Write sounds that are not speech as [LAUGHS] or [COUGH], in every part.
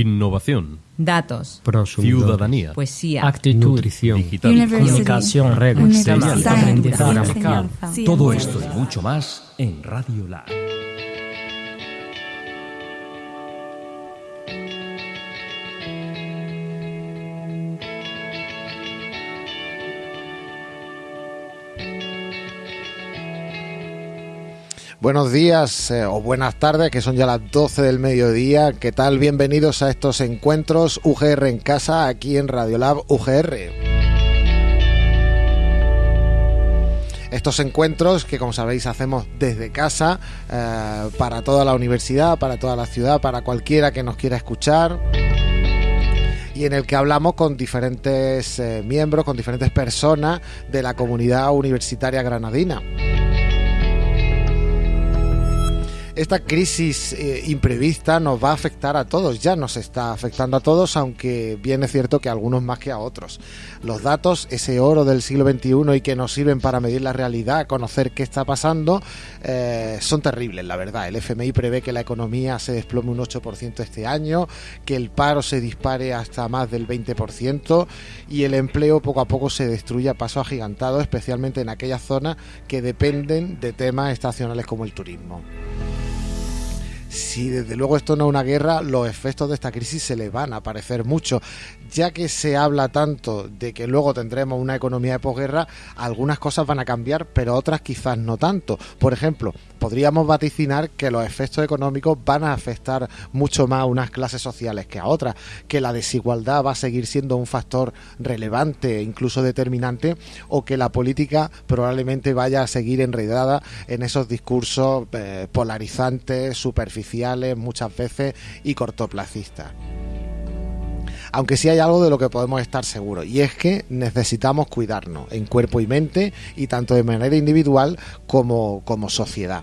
Innovación. Datos. Ciudadanía. Poesía. Actitud. Nutrición. Digital. Comunicación. Aprendizaje. Todo esto y mucho más en Radio Lab. Buenos días eh, o buenas tardes, que son ya las 12 del mediodía. ¿Qué tal? Bienvenidos a estos encuentros UGR en casa, aquí en Radiolab UGR. Estos encuentros que, como sabéis, hacemos desde casa eh, para toda la universidad, para toda la ciudad, para cualquiera que nos quiera escuchar y en el que hablamos con diferentes eh, miembros, con diferentes personas de la comunidad universitaria granadina. Esta crisis eh, imprevista nos va a afectar a todos, ya nos está afectando a todos, aunque bien es cierto que a algunos más que a otros. Los datos, ese oro del siglo XXI y que nos sirven para medir la realidad, conocer qué está pasando, eh, son terribles, la verdad. El FMI prevé que la economía se desplome un 8% este año, que el paro se dispare hasta más del 20% y el empleo poco a poco se destruye a paso agigantado, especialmente en aquellas zonas que dependen de temas estacionales como el turismo si desde luego esto no es una guerra, los efectos de esta crisis se le van a parecer mucho. Ya que se habla tanto de que luego tendremos una economía de posguerra, algunas cosas van a cambiar, pero otras quizás no tanto. Por ejemplo, podríamos vaticinar que los efectos económicos van a afectar mucho más a unas clases sociales que a otras, que la desigualdad va a seguir siendo un factor relevante, incluso determinante, o que la política probablemente vaya a seguir enredada en esos discursos eh, polarizantes, superficiales muchas veces y cortoplacistas. Aunque sí hay algo de lo que podemos estar seguros, y es que necesitamos cuidarnos en cuerpo y mente, y tanto de manera individual como, como sociedad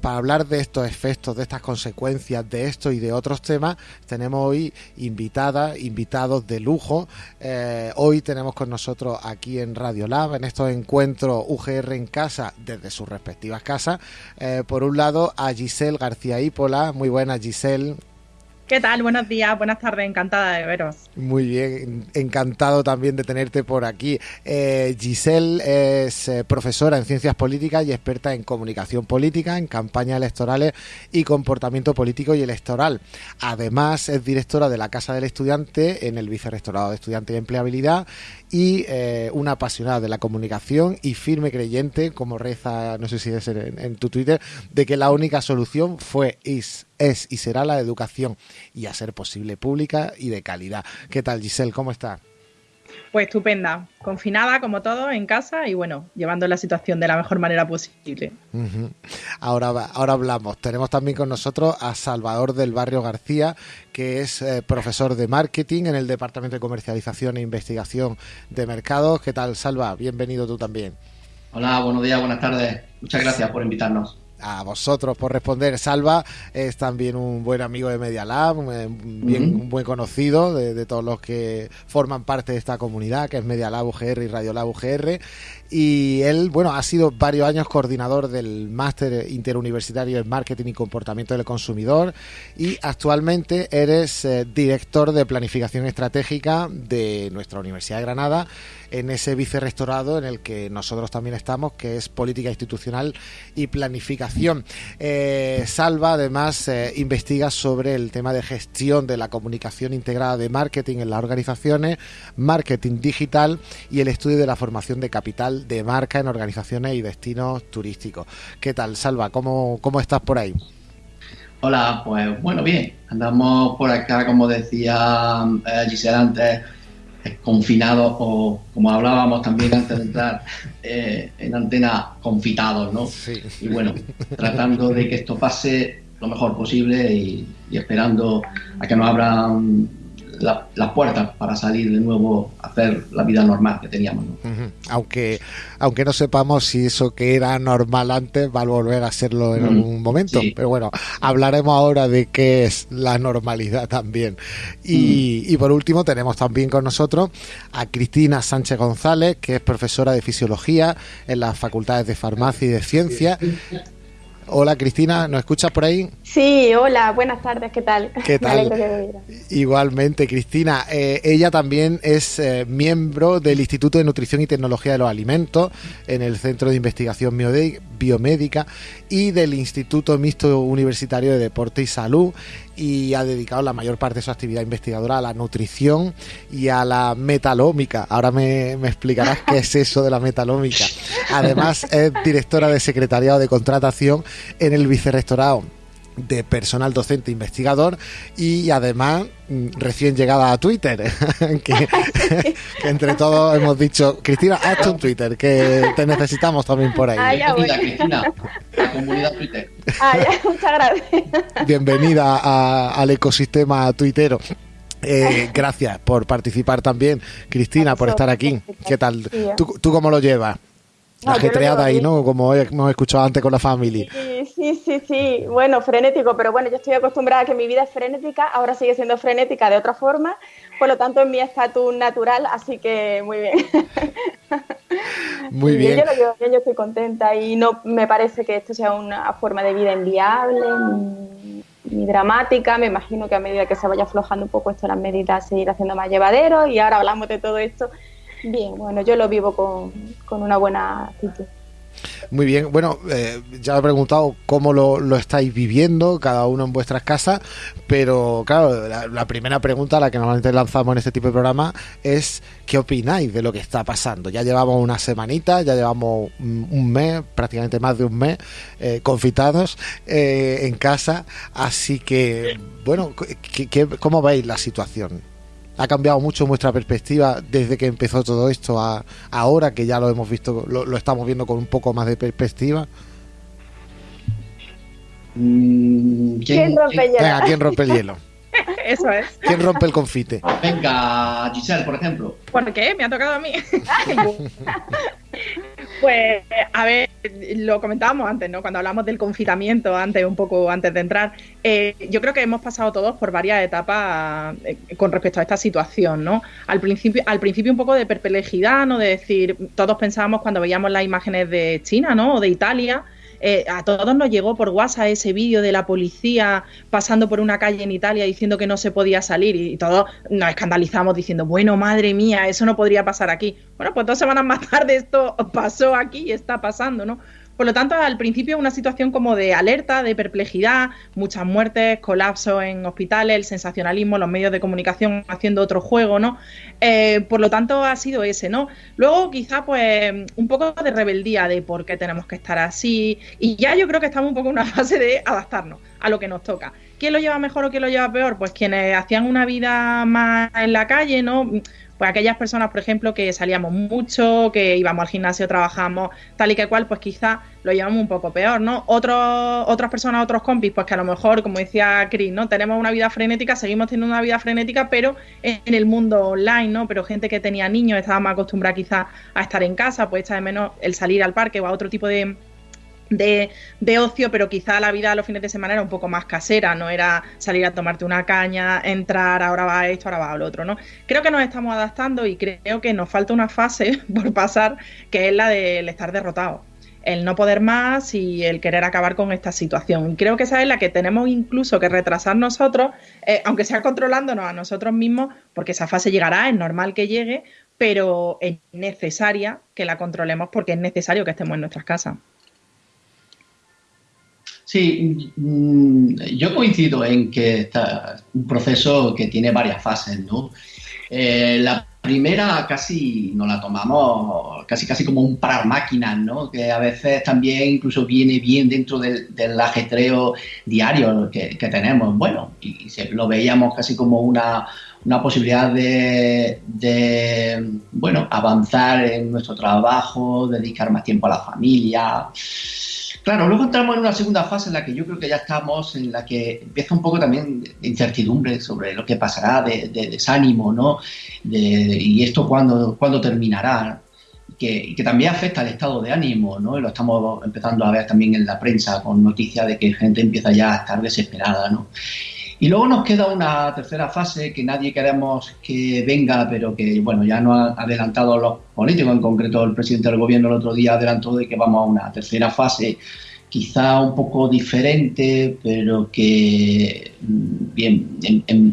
para hablar de estos efectos, de estas consecuencias, de esto y de otros temas, tenemos hoy invitadas, invitados de lujo. Eh, hoy tenemos con nosotros aquí en Radio Lab, en estos encuentros UGR en casa, desde sus respectivas casas. Eh, por un lado, a Giselle García Ípola. Muy buenas, Giselle. ¿Qué tal? Buenos días, buenas tardes, encantada de veros. Muy bien, encantado también de tenerte por aquí. Eh, Giselle es eh, profesora en ciencias políticas y experta en comunicación política, en campañas electorales y comportamiento político y electoral. Además, es directora de la Casa del Estudiante en el Vicerrectorado de Estudiantes y Empleabilidad y eh, una apasionada de la comunicación y firme creyente, como reza, no sé si es en, en tu Twitter, de que la única solución fue, is, es y será la educación y a ser posible pública y de calidad. ¿Qué tal Giselle? ¿Cómo está? Pues estupenda, confinada como todo en casa y bueno, llevando la situación de la mejor manera posible. ahora, ahora hablamos. Tenemos también con nosotros a Salvador del Barrio García, que es eh, profesor de marketing en el Departamento de Comercialización e Investigación de Mercados. ¿Qué tal, Salva? Bienvenido tú también. Hola, buenos días, buenas tardes. Muchas gracias por invitarnos a vosotros por responder. Salva es también un buen amigo de Media Lab, bien, un buen conocido de, todos los que forman parte de esta comunidad, que es Media Lab UGR y Radio Lab UGR. Y él, bueno, ha sido varios años coordinador del máster interuniversitario en marketing y comportamiento del consumidor y actualmente eres eh, director de planificación estratégica de nuestra Universidad de Granada en ese vicerrectorado en el que nosotros también estamos, que es política institucional y planificación. Eh, Salva además eh, investiga sobre el tema de gestión de la comunicación integrada de marketing en las organizaciones, marketing digital y el estudio de la formación de capital de marca en organizaciones y destinos turísticos. ¿Qué tal, Salva? ¿Cómo, cómo estás por ahí? Hola, pues bueno, bien. Andamos por acá, como decía eh, Gisela antes, confinados o, como hablábamos también antes de entrar, [LAUGHS] eh, en antena confitados, ¿no? Y bueno, tratando de que esto pase lo mejor posible y, y esperando a que nos abran las puertas para salir de nuevo a hacer la vida normal que teníamos. Aunque, aunque no sepamos si eso que era normal antes va a volver a serlo en algún momento. Pero bueno, hablaremos ahora de qué es la normalidad también. Y, y por último tenemos también con nosotros a Cristina Sánchez González, que es profesora de fisiología en las facultades de farmacia y de ciencia Hola Cristina, ¿nos escuchas por ahí? Sí, hola, buenas tardes, ¿qué tal? ¿Qué [LAUGHS] tal? Que. Igualmente, Cristina. eh, ella también es eh, miembro del Instituto de Nutrición y Tecnología de los Alimentos en el Centro de Investigación Biomédica y del Instituto Mixto Universitario de Deporte y Salud y ha dedicado la mayor parte de su actividad investigadora a la nutrición y a la metalómica. Ahora me, me explicarás qué es eso de la metalómica. Además, es directora de Secretariado de Contratación en el Vicerrectorado de personal docente investigador y además mm, recién llegada a Twitter [LAUGHS] que, [LAUGHS] que entre todos hemos dicho Cristina hazte un Twitter que te necesitamos también por Ah, ahí ya voy. Bienvenida, Cristina, a la comunidad Twitter. Ah, ya, [LAUGHS] muchas gracias. bienvenida a- al ecosistema tuitero Eh, gracias por participar también Cristina por estar aquí ¿qué tal? ¿Tú, tú cómo lo llevas? No, ajetreada ahí. ¿no? Como hemos escuchado antes con la family Sí, sí, sí, sí. Bueno, frenético, pero bueno, yo estoy acostumbrada a que mi vida es frenética, ahora sigue siendo frenética de otra forma, por lo tanto es mi estatus natural, así que muy bien. [LAUGHS] muy bien Yo lo llevo bien, yo estoy contenta y no me parece que esto sea una forma de vida inviable ni, ni dramática. Me imagino que a medida que se vaya aflojando un poco esto, las medidas se irá haciendo más llevadero y ahora hablamos de todo esto. Bien, bueno, yo lo vivo con, con una buena actitud. Muy bien, bueno, eh, ya he preguntado cómo lo, lo estáis viviendo, cada uno en vuestras casas, pero claro, la, primera pregunta, la que normalmente lanzamos en este tipo de programa, es ¿qué opináis de lo que está pasando? Ya llevamos una semanita, ya llevamos un, mes, prácticamente más de un mes, eh, confitados eh, en casa, así que, bueno, ¿qué, qué- cómo veis la situación? ¿Ha cambiado mucho vuestra perspectiva desde que empezó todo esto a ahora que ya lo hemos visto, lo, lo estamos viendo con un poco más de perspectiva? Mm, ¿Quién rompe hielo? Venga, ¿quién rompe el hielo? [LAUGHS] [LAUGHS] Eso es. ¿Quién rompe el confite? Venga, Giselle, por ejemplo. ¿Por qué? Me ha tocado a mí. pues, a ver, lo comentábamos antes, ¿no? Cuando hablamos del confitamiento, antes, un poco antes de entrar. Eh, yo creo que hemos pasado todos por varias etapas eh, con respecto a esta situación, ¿no? Al principio, al principio un poco de perplejidad, ¿no? De decir, todos pensábamos cuando veíamos las imágenes de China, ¿no? O de Italia. Eh, a todos nos llegó por WhatsApp ese vídeo de la policía pasando por una calle en Italia diciendo que no se podía salir y, y todos nos escandalizamos diciendo, bueno, madre mía, eso no podría pasar aquí. Bueno, pues dos semanas más tarde esto [LAUGHS] pasó aquí y está pasando, ¿no? Por lo tanto, al principio una situación como de alerta, de perplejidad, muchas muertes, colapso en hospitales, el sensacionalismo, los medios de comunicación haciendo otro juego, ¿no? Eh, por lo tanto, ha sido ese, ¿no? Luego, quizá, pues, un poco de rebeldía de por qué tenemos que estar así. Y ya yo creo que estamos un poco en una [LAUGHS] fase de adaptarnos a lo que nos toca. ¿Quién lo lleva mejor o quién lo lleva peor? Pues quienes hacían una vida más en la calle, ¿no? Pues aquellas personas, por ejemplo, que salíamos mucho, que íbamos al gimnasio, trabajamos tal y que cual, pues quizá lo llevamos un poco peor, ¿no? Otros, otras personas, otros compis, pues que a lo mejor, como decía Chris, ¿no? Tenemos una vida frenética, seguimos teniendo una vida frenética, pero en el mundo online, ¿no? Pero gente que tenía niños, estaba más acostumbrada quizá a estar en casa, pues echa de menos el salir al parque o a otro tipo de, de, ocio, pero quizá la vida los fines de semana era un poco más casera, no era salir a tomarte una caña, entrar, ahora va esto, ahora va lo otro, ¿no? Creo que nos estamos adaptando y creo que nos falta una fase [LAUGHS] por pasar, que es la del estar derrotado. El no poder más y el querer acabar con esta situación. Y creo que esa es la que tenemos incluso que retrasar nosotros, eh, aunque sea controlándonos a nosotros mismos, porque esa fase llegará, es normal que llegue, pero es necesaria que la controlemos porque es necesario que estemos en nuestras casas. Sí, mm, yo coincido en que está un proceso que tiene varias fases, ¿no? Eh, la primera casi nos la tomamos casi casi como un parar máquinas, ¿no? Que a veces también incluso viene bien dentro del, del ajetreo diario que, tenemos. Bueno, y se, lo veíamos casi como una, una posibilidad de, de, bueno, avanzar en nuestro trabajo, dedicar más tiempo a la familia. Claro, luego entramos en una segunda fase en la que yo creo que ya estamos, en la que empieza un poco también incertidumbre sobre lo que pasará, de, de desánimo, ¿no? Y esto cuándo, cuándo terminará, que, que, también afecta al estado de ánimo, ¿no? Y lo estamos empezando a ver también en la prensa con noticias de que gente empieza ya a estar desesperada, ¿no? Y luego nos queda una tercera fase que nadie queremos que venga, pero que, bueno, ya nos han adelantado los políticos, en concreto el presidente del gobierno el otro día adelantó de que vamos a una tercera fase quizá un poco diferente, pero que, mm, bien,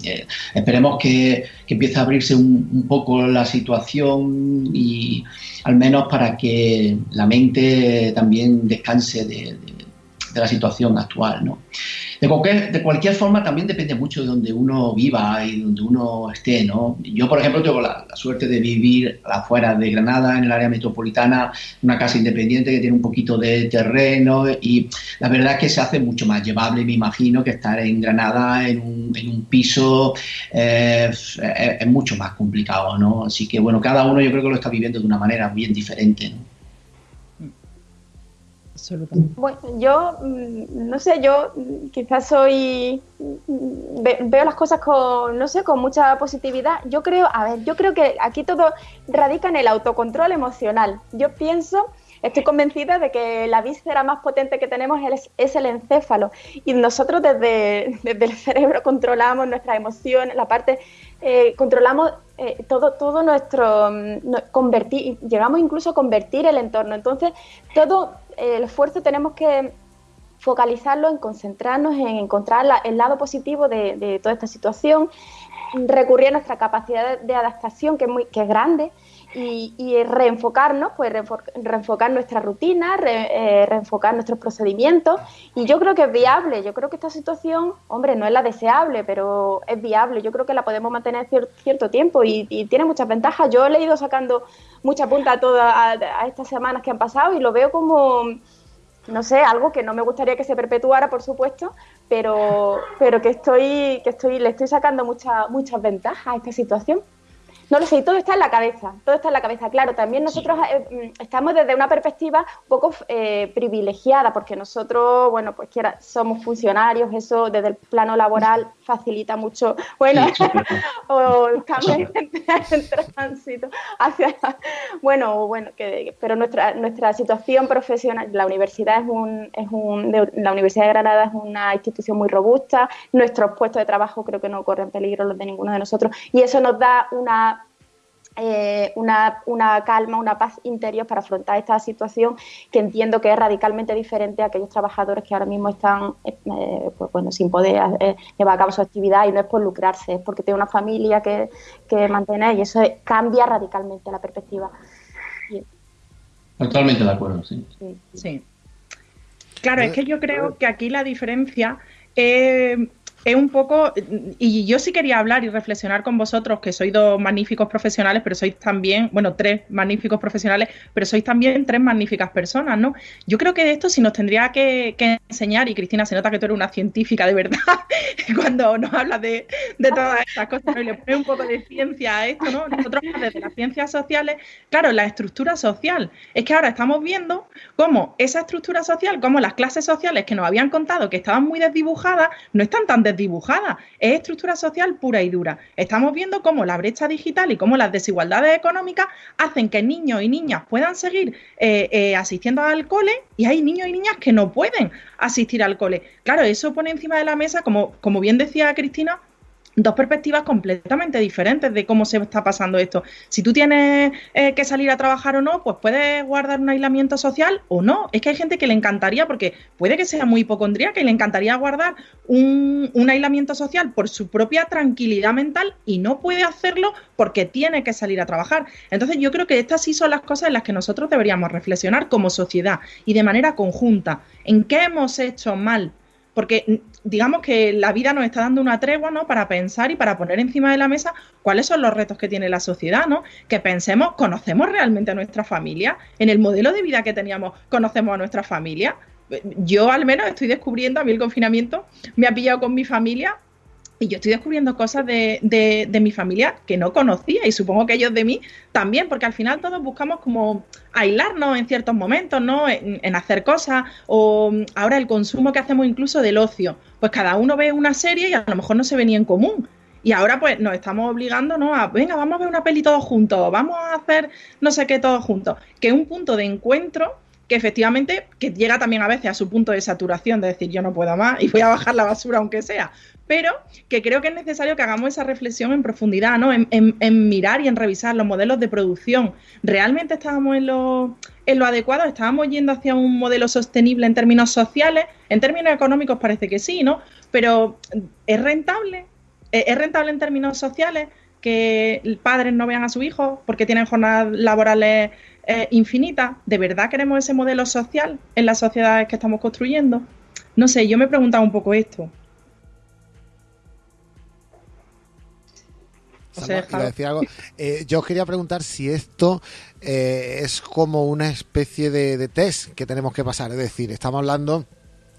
eh, esperemos que, empiece a abrirse un, poco la situación y al menos para que la mente también descanse de, de la situación actual, ¿no? De cualquier, de cualquier forma, también depende mucho de donde uno viva y donde uno esté, ¿no? Yo, por ejemplo, tengo la, suerte de vivir afuera de Granada, en el área metropolitana, una casa independiente que tiene un poquito de terreno y la verdad es que se hace mucho más llevable, me imagino, que estar en Granada en un, en un piso eh, es, mucho más complicado, ¿no? Así que, bueno, cada uno yo creo que lo está viviendo de una manera bien diferente, ¿no? Bueno, yo, mm, no sé, yo quizás soy, mm, veo las cosas con, no sé, con mucha positividad. Yo creo, a ver, yo creo que aquí todo radica en el autocontrol emocional. Yo pienso, estoy convencida de que la víscera más potente que tenemos es, el encéfalo. Y nosotros desde, [LAUGHS] desde el cerebro controlamos nuestras emociones, la parte eh, controlamos eh, todo, todo nuestro, mm, convertir, llegamos incluso a convertir el entorno. Entonces, todo el esfuerzo tenemos que focalizarlo en concentrarnos en encontrar el lado positivo de, toda esta situación, recurrir a nuestra capacidad de, adaptación, que es, muy, que es grande, y, reenfocarnos, pues reenfocar nuestra rutina, eh, reenfocar nuestros procedimientos. Y yo creo que es viable, yo creo que esta situación, hombre, no es la deseable, pero es viable. Yo creo que la podemos mantener cierto tiempo y, tiene muchas ventajas. Yo le he ido sacando mucha punta a todas a estas semanas que han pasado y lo veo como no sé, algo que no me gustaría que se perpetuara, por supuesto, pero, pero que estoy, que estoy, le estoy sacando muchas muchas ventajas a esta situación. No lo sé, todo está en la cabeza, todo está en la cabeza. Claro, también nosotros eh, mm, estamos desde una perspectiva un poco eh, privilegiada, porque nosotros, bueno, pues quiera, somos funcionarios, eso desde el plano laboral facilita mucho, bueno, [LAUGHS] o estamos [LAUGHS] en, tránsito hacia, bueno, bueno, que, pero nuestra, nuestra situación profesional, la universidad es un, es un, la Universidad de Granada es una institución muy robusta, nuestros puestos de trabajo creo que no corren peligro los de ninguno de nosotros, y eso nos da una eh, una, una, calma, una paz interior para afrontar esta situación que entiendo que es radicalmente diferente a aquellos trabajadores que ahora mismo están eh, pues, bueno, sin poder eh, llevar a cabo su actividad y no es por lucrarse, es porque tiene una familia que, que mantener y eso cambia radicalmente la perspectiva. Totalmente de acuerdo, sí. sí. Claro, es que yo creo que aquí la diferencia es es un poco, y yo sí quería hablar y reflexionar con vosotros, que sois dos magníficos profesionales, pero sois también, bueno, tres magníficos profesionales, pero sois también tres magníficas personas, ¿no? Yo creo que de esto sí nos tendría que, enseñar, y Cristina, se nota que tú eres una científica de verdad, [LAUGHS] cuando nos hablas de, todas estas cosas, y le pones un poco de ciencia a esto, ¿no? Nosotros desde las ciencias sociales, claro, la estructura social, es que ahora estamos viendo cómo esa estructura social, cómo las clases sociales que nos habían contado que estaban muy desdibujadas, no están tan dibujada, es estructura social pura y dura. Estamos viendo cómo la brecha digital y cómo las desigualdades económicas hacen que niños y niñas puedan seguir eh, eh, asistiendo al cole y hay niños y niñas que no pueden asistir al cole. Claro, eso pone encima de la mesa, como, como bien decía Cristina, dos perspectivas completamente diferentes de cómo se está pasando esto. Si tú tienes eh, que salir a trabajar o no, pues puedes guardar un aislamiento social o no. Es que hay gente que le encantaría, porque puede que sea muy hipocondría, que le encantaría guardar un, un aislamiento social por su propia tranquilidad mental y no puede hacerlo porque tiene que salir a trabajar. Entonces yo creo que estas sí son las cosas en las que nosotros deberíamos reflexionar como sociedad y de manera conjunta. ¿En qué hemos hecho mal? Porque digamos que la vida nos está dando una tregua, ¿no? Para pensar y para poner encima de la mesa cuáles son los retos que tiene la sociedad, ¿no? Que pensemos, ¿conocemos realmente a nuestra familia? En el modelo de vida que teníamos, ¿conocemos a nuestra familia? Yo al menos estoy descubriendo, a mí el confinamiento me ha pillado con mi familia y yo estoy descubriendo cosas de, de, mi familia que no conocía y supongo que ellos de mí también, porque al final todos buscamos como aislarnos en ciertos momentos, ¿no? En, hacer cosas o ahora el consumo que hacemos incluso del ocio. Pues cada uno ve una serie y a lo mejor no se venía en común. Y ahora pues nos estamos obligando, ¿no? A, venga, vamos a ver una peli todos juntos, vamos a hacer no sé qué todos juntos. Que un punto de encuentro que efectivamente que llega también a veces a su punto de saturación, de decir yo no puedo más y voy a bajar la basura aunque sea, pero que creo que es necesario que hagamos esa reflexión en profundidad, ¿no? En, mirar y en revisar los modelos de producción. ¿Realmente estábamos en lo, en lo adecuado? ¿Estábamos yendo hacia un modelo sostenible en términos sociales? En términos económicos parece que sí, ¿no? Pero ¿es rentable? ¿Es rentable en términos sociales que padres no vean a su hijo porque tienen jornadas laborales eh, infinitas? ¿De verdad queremos ese modelo social en las sociedades que estamos construyendo? No sé, yo me he preguntado un poco esto. Eh, yo quería preguntar si esto eh, es como una especie de, de, test que tenemos que pasar. Es decir, estamos hablando.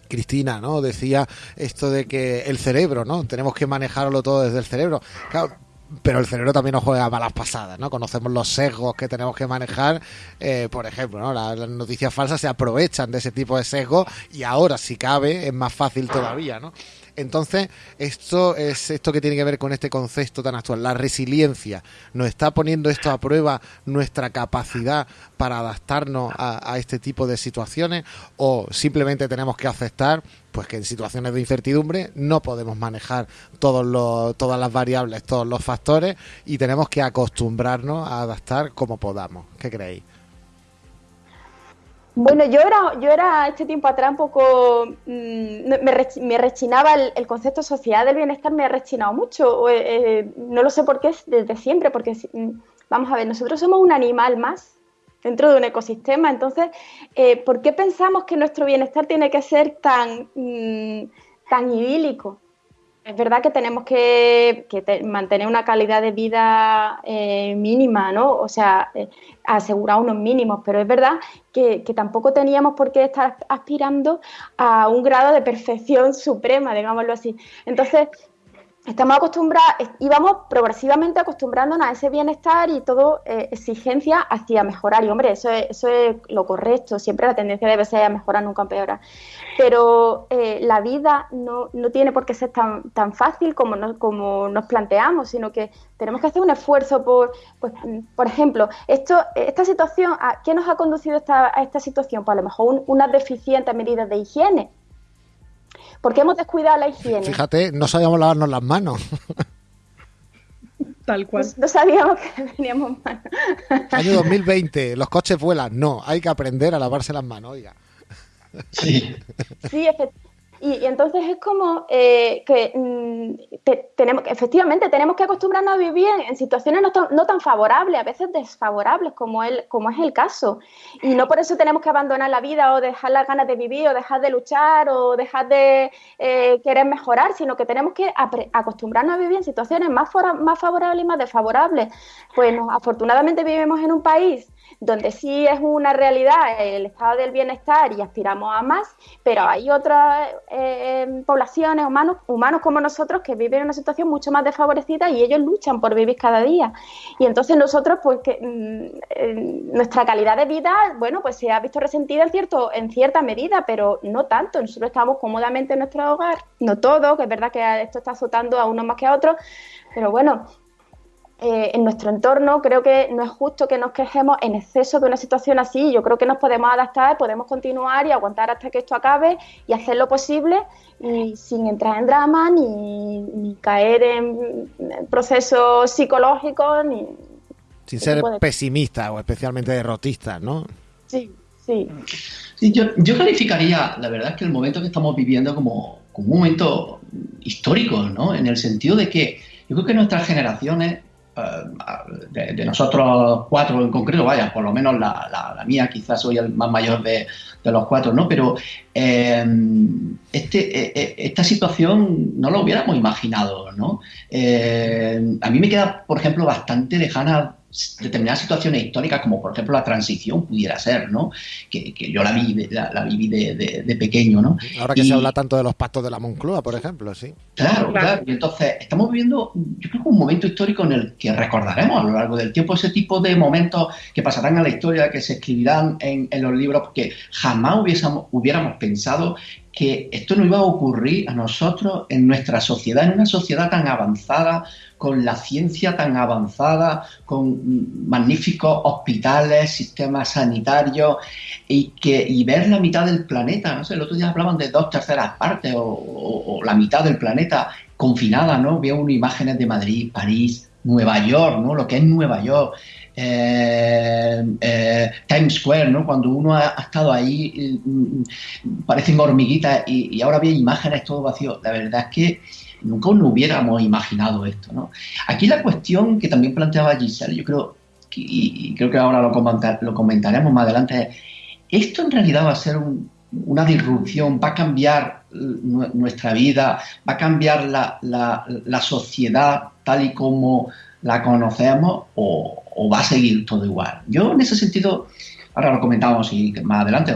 Cristina, ¿no? Decía esto de que el cerebro, ¿no? Tenemos que manejarlo todo desde el cerebro. Claro, pero el cerebro también nos juega malas pasadas, ¿no? Conocemos los sesgos que tenemos que manejar, eh, por ejemplo, ¿no? Las, noticias falsas se aprovechan de ese tipo de sesgos y ahora, si cabe, es más fácil todavía, ¿no? Entonces, esto es esto que tiene que ver con este concepto tan actual, la resiliencia. ¿Nos está poniendo esto a prueba nuestra capacidad para adaptarnos a, este tipo de situaciones o simplemente tenemos que aceptar pues que en situaciones de incertidumbre no podemos manejar todos los, todas las variables, todos los factores y tenemos que acostumbrarnos a adaptar como podamos. ¿Qué creéis? Bueno, yo era, yo era este tiempo atrás un poco, mm, me, rechinaba el, concepto sociedad del bienestar, me ha rechinado mucho. Eh, eh, no lo sé por qué, desde siempre, porque mm, vamos a ver, nosotros somos un animal más dentro de un ecosistema. Entonces, eh, ¿por qué pensamos que nuestro bienestar tiene que ser tan, mm, tan idílico? Es verdad que tenemos que, mantener una calidad de vida eh, mínima, ¿no? O sea, eh, asegurar unos mínimos, pero es verdad que, que, tampoco teníamos por qué estar aspirando a un grado de perfección suprema, digámoslo así. Entonces, estamos acostumbrados, íbamos progresivamente acostumbrándonos a ese bienestar y todo eh, exigencia hacia mejorar. Y hombre, eso es, eso es lo correcto, siempre la tendencia debe ser a mejorar, nunca empeorar. Pero eh, la vida no, no, tiene por qué ser tan, tan fácil como, como nos planteamos, sino que tenemos que hacer un esfuerzo por, pues, por ejemplo, esto, esta situación, ¿qué nos ha conducido esta, a esta situación? Pues a lo mejor unas deficientes medidas de higiene porque hemos descuidado la higiene. Fíjate, no sabíamos lavarnos las manos. [LAUGHS] Tal cual. No, sabíamos que teníamos manos. [LAUGHS] Año 2020, los coches vuelan. No, hay que aprender a lavarse las manos, oiga. Sí. Sí, efectivamente y, entonces es como eh, que mm, tenemos, efectivamente tenemos que acostumbrarnos a vivir en, situaciones no tan, favorables, a veces desfavorables, como, el, como es el caso. Y no por eso tenemos que abandonar la vida o dejar las ganas de vivir o dejar de luchar o dejar de eh, querer mejorar, sino que tenemos que acostumbrarnos a vivir en situaciones más, más favorables y más desfavorables. Pues afortunadamente vivimos en un país donde sí es una realidad el estado del bienestar y aspiramos a más, pero hay otras eh, poblaciones, humanos, humanos como nosotros, que viven en una situación mucho más desfavorecida y ellos luchan por vivir cada día. Y entonces nosotros, pues que mm, nuestra calidad de vida, bueno, pues se ha visto resentida en, cierto, en cierta medida, pero no tanto. Nosotros estamos cómodamente en nuestro hogar, no todo, que es verdad que esto está azotando a unos más que a otros, pero bueno, eh, en nuestro entorno, creo que no es justo que nos quejemos en exceso de una situación así. Yo creo que nos podemos adaptar, podemos continuar y aguantar hasta que esto acabe y hacer lo posible y sin entrar en drama ni, caer en, procesos psicológicos ni sin ser pesimista o especialmente derrotista, ¿no? Sí, sí. yo, yo calificaría, la verdad es que el momento que estamos viviendo como, como un momento histórico, ¿no? En el sentido de que yo creo que nuestras generaciones eh, de, nosotros cuatro en concreto, vaya, por lo menos la, mía, quizás soy el más mayor de, los cuatro, ¿no? Pero eh, este, eh, esta situación no lo hubiéramos imaginado, ¿no? a mí me queda, por ejemplo, bastante lejana determinadas situaciones históricas, como por ejemplo la transición pudiera ser, ¿no? Que, yo la, vi, la, viví de, pequeño, ¿no? Ahora que se habla tanto de los pactos de la Moncloa, por ejemplo, sí. Claro, claro. Y entonces estamos viviendo, yo creo que un momento histórico en el que recordaremos a lo largo del tiempo ese tipo de momentos que pasarán a la historia, que se escribirán en, los libros, porque jamás hubiésemos, hubiéramos pensado que esto no iba a ocurrir a nosotros en nuestra sociedad, en una sociedad tan avanzada, con la ciencia tan avanzada, con magníficos hospitales, sistemas sanitarios, y, que, y ver la mitad del planeta, no sé, el otro día hablaban de dos terceras partes o, o la mitad del planeta confinada, ¿no? Veo imágenes de Madrid, París, Nueva York, ¿no? Lo que es Nueva York, eh, eh, Times Square, ¿no? Cuando uno ha, estado ahí, mm, parecen hormiguitas y, ahora ve imágenes todo vacío. La verdad es que nunca nos hubiéramos imaginado esto, ¿no? Aquí la cuestión que también planteaba Giselle, yo creo, y, creo que ahora lo, comentaremos más adelante, es, esto en realidad va a ser una disrupción, va a cambiar nuestra vida, va a cambiar la sociedad tal y como la conocemos o, va a seguir todo igual. Yo en ese sentido, ahora lo comentamos y más adelante,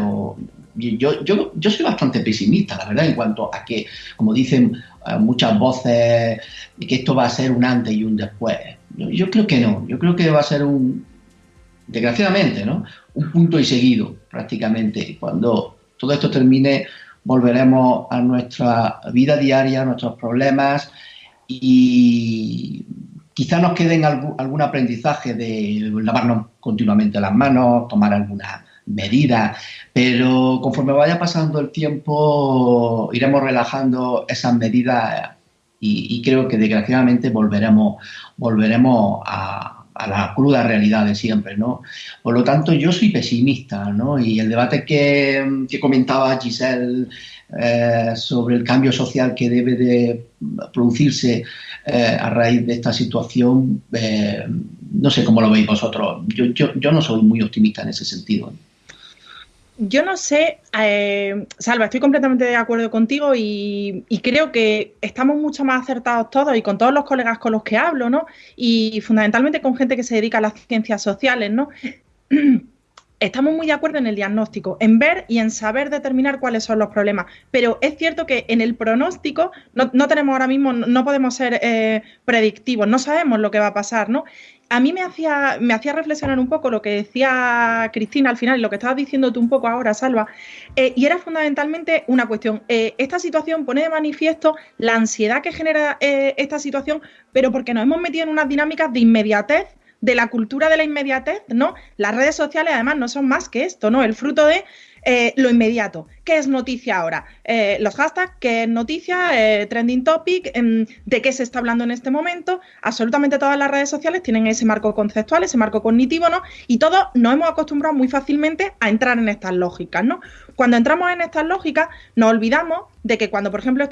yo, yo, yo soy bastante pesimista, la verdad, en cuanto a que, como dicen eh, muchas voces, que esto va a ser un antes y un después. Yo, creo que no, yo creo que va a ser un, desgraciadamente, ¿no? Un punto y seguido, prácticamente. Cuando todo esto termine, volveremos a nuestra vida diaria, a nuestros problemas y Quizá nos queden algún, aprendizaje de lavarnos continuamente las manos, tomar alguna medida, pero conforme vaya pasando el tiempo iremos relajando esas medidas y, creo que desgraciadamente volveremos, volveremos a, la cruda realidad de siempre, ¿no? Por lo tanto, yo soy pesimista, ¿no? Y el debate que, que comentaba Giselle eh, sobre el cambio social que debe de producirse eh, a raíz de esta situación, eh, no sé cómo lo veis vosotros. Yo, yo, yo, no soy muy optimista en ese sentido. Yo no sé, Salva, estoy completamente de acuerdo contigo y, y, creo que estamos mucho más acertados todos y con todos los colegas con los que hablo, ¿no? Y fundamentalmente con gente que se dedica a las ciencias sociales, ¿no? [CLEARS THROAT] estamos muy de acuerdo en el diagnóstico, en ver y en saber determinar cuáles son los problemas. Pero es cierto que en el pronóstico no, tenemos ahora mismo, no podemos ser eh, predictivos, no sabemos lo que va a pasar, ¿no? A mí me hacía, me hacía reflexionar un poco lo que decía Cristina al final y lo que estabas diciendo tú un poco ahora, Salva, eh, y era fundamentalmente una cuestión. Eh, esta situación pone de manifiesto la ansiedad que genera esta situación, pero porque nos hemos metido en unas dinámicas de inmediatez de la cultura de la inmediatez, ¿no? Las redes sociales además no son más que esto, ¿no? El fruto de eh, lo inmediato. ¿Qué es noticia ahora? Eh, los hashtags, ¿qué es noticia? Eh, trending topic, em, ¿de qué se está hablando en este momento? Absolutamente todas las redes sociales tienen ese marco conceptual, ese marco cognitivo, ¿no? Y todos nos hemos acostumbrado muy fácilmente a entrar en estas lógicas, ¿no? Cuando entramos en estas lógicas, nos olvidamos de que cuando, por ejemplo,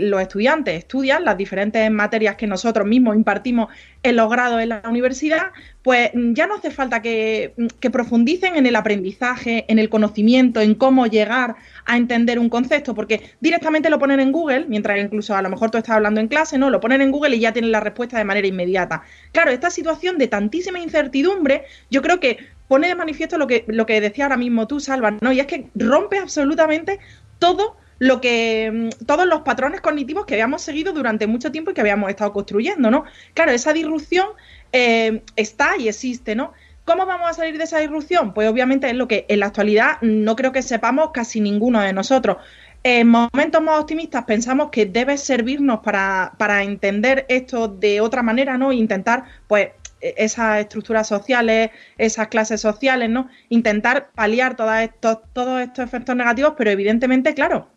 los estudiantes estudian las diferentes materias que nosotros mismos impartimos en los grados en la universidad, pues mm, ya no hace falta que, mm, que profundicen en el aprendizaje, en el conocimiento, en cómo llegar a entender un concepto, porque directamente lo ponen en Google, mientras incluso a lo mejor tú estás hablando en clase, ¿no? Lo ponen en Google y ya tienen la respuesta de manera inmediata. Claro, esta situación de tantísima incertidumbre, yo creo que pone de manifiesto lo que, lo que decía ahora mismo tú, Salva, ¿no? Y es que rompe absolutamente todo lo que mm, todos los patrones cognitivos que habíamos seguido durante mucho tiempo y que habíamos estado construyendo, ¿no? Claro, esa disrupción eh, está y existe, ¿no? ¿Cómo vamos a salir de esa disrupción? Pues obviamente es lo que en la actualidad no creo que sepamos casi ninguno de nosotros. En momentos más optimistas pensamos que debe servirnos para, entender esto de otra manera, ¿no? Intentar, pues, e-, esas estructuras sociales, esas clases sociales, ¿no? Intentar paliar todos estos, todos estos efectos negativos, pero evidentemente, claro,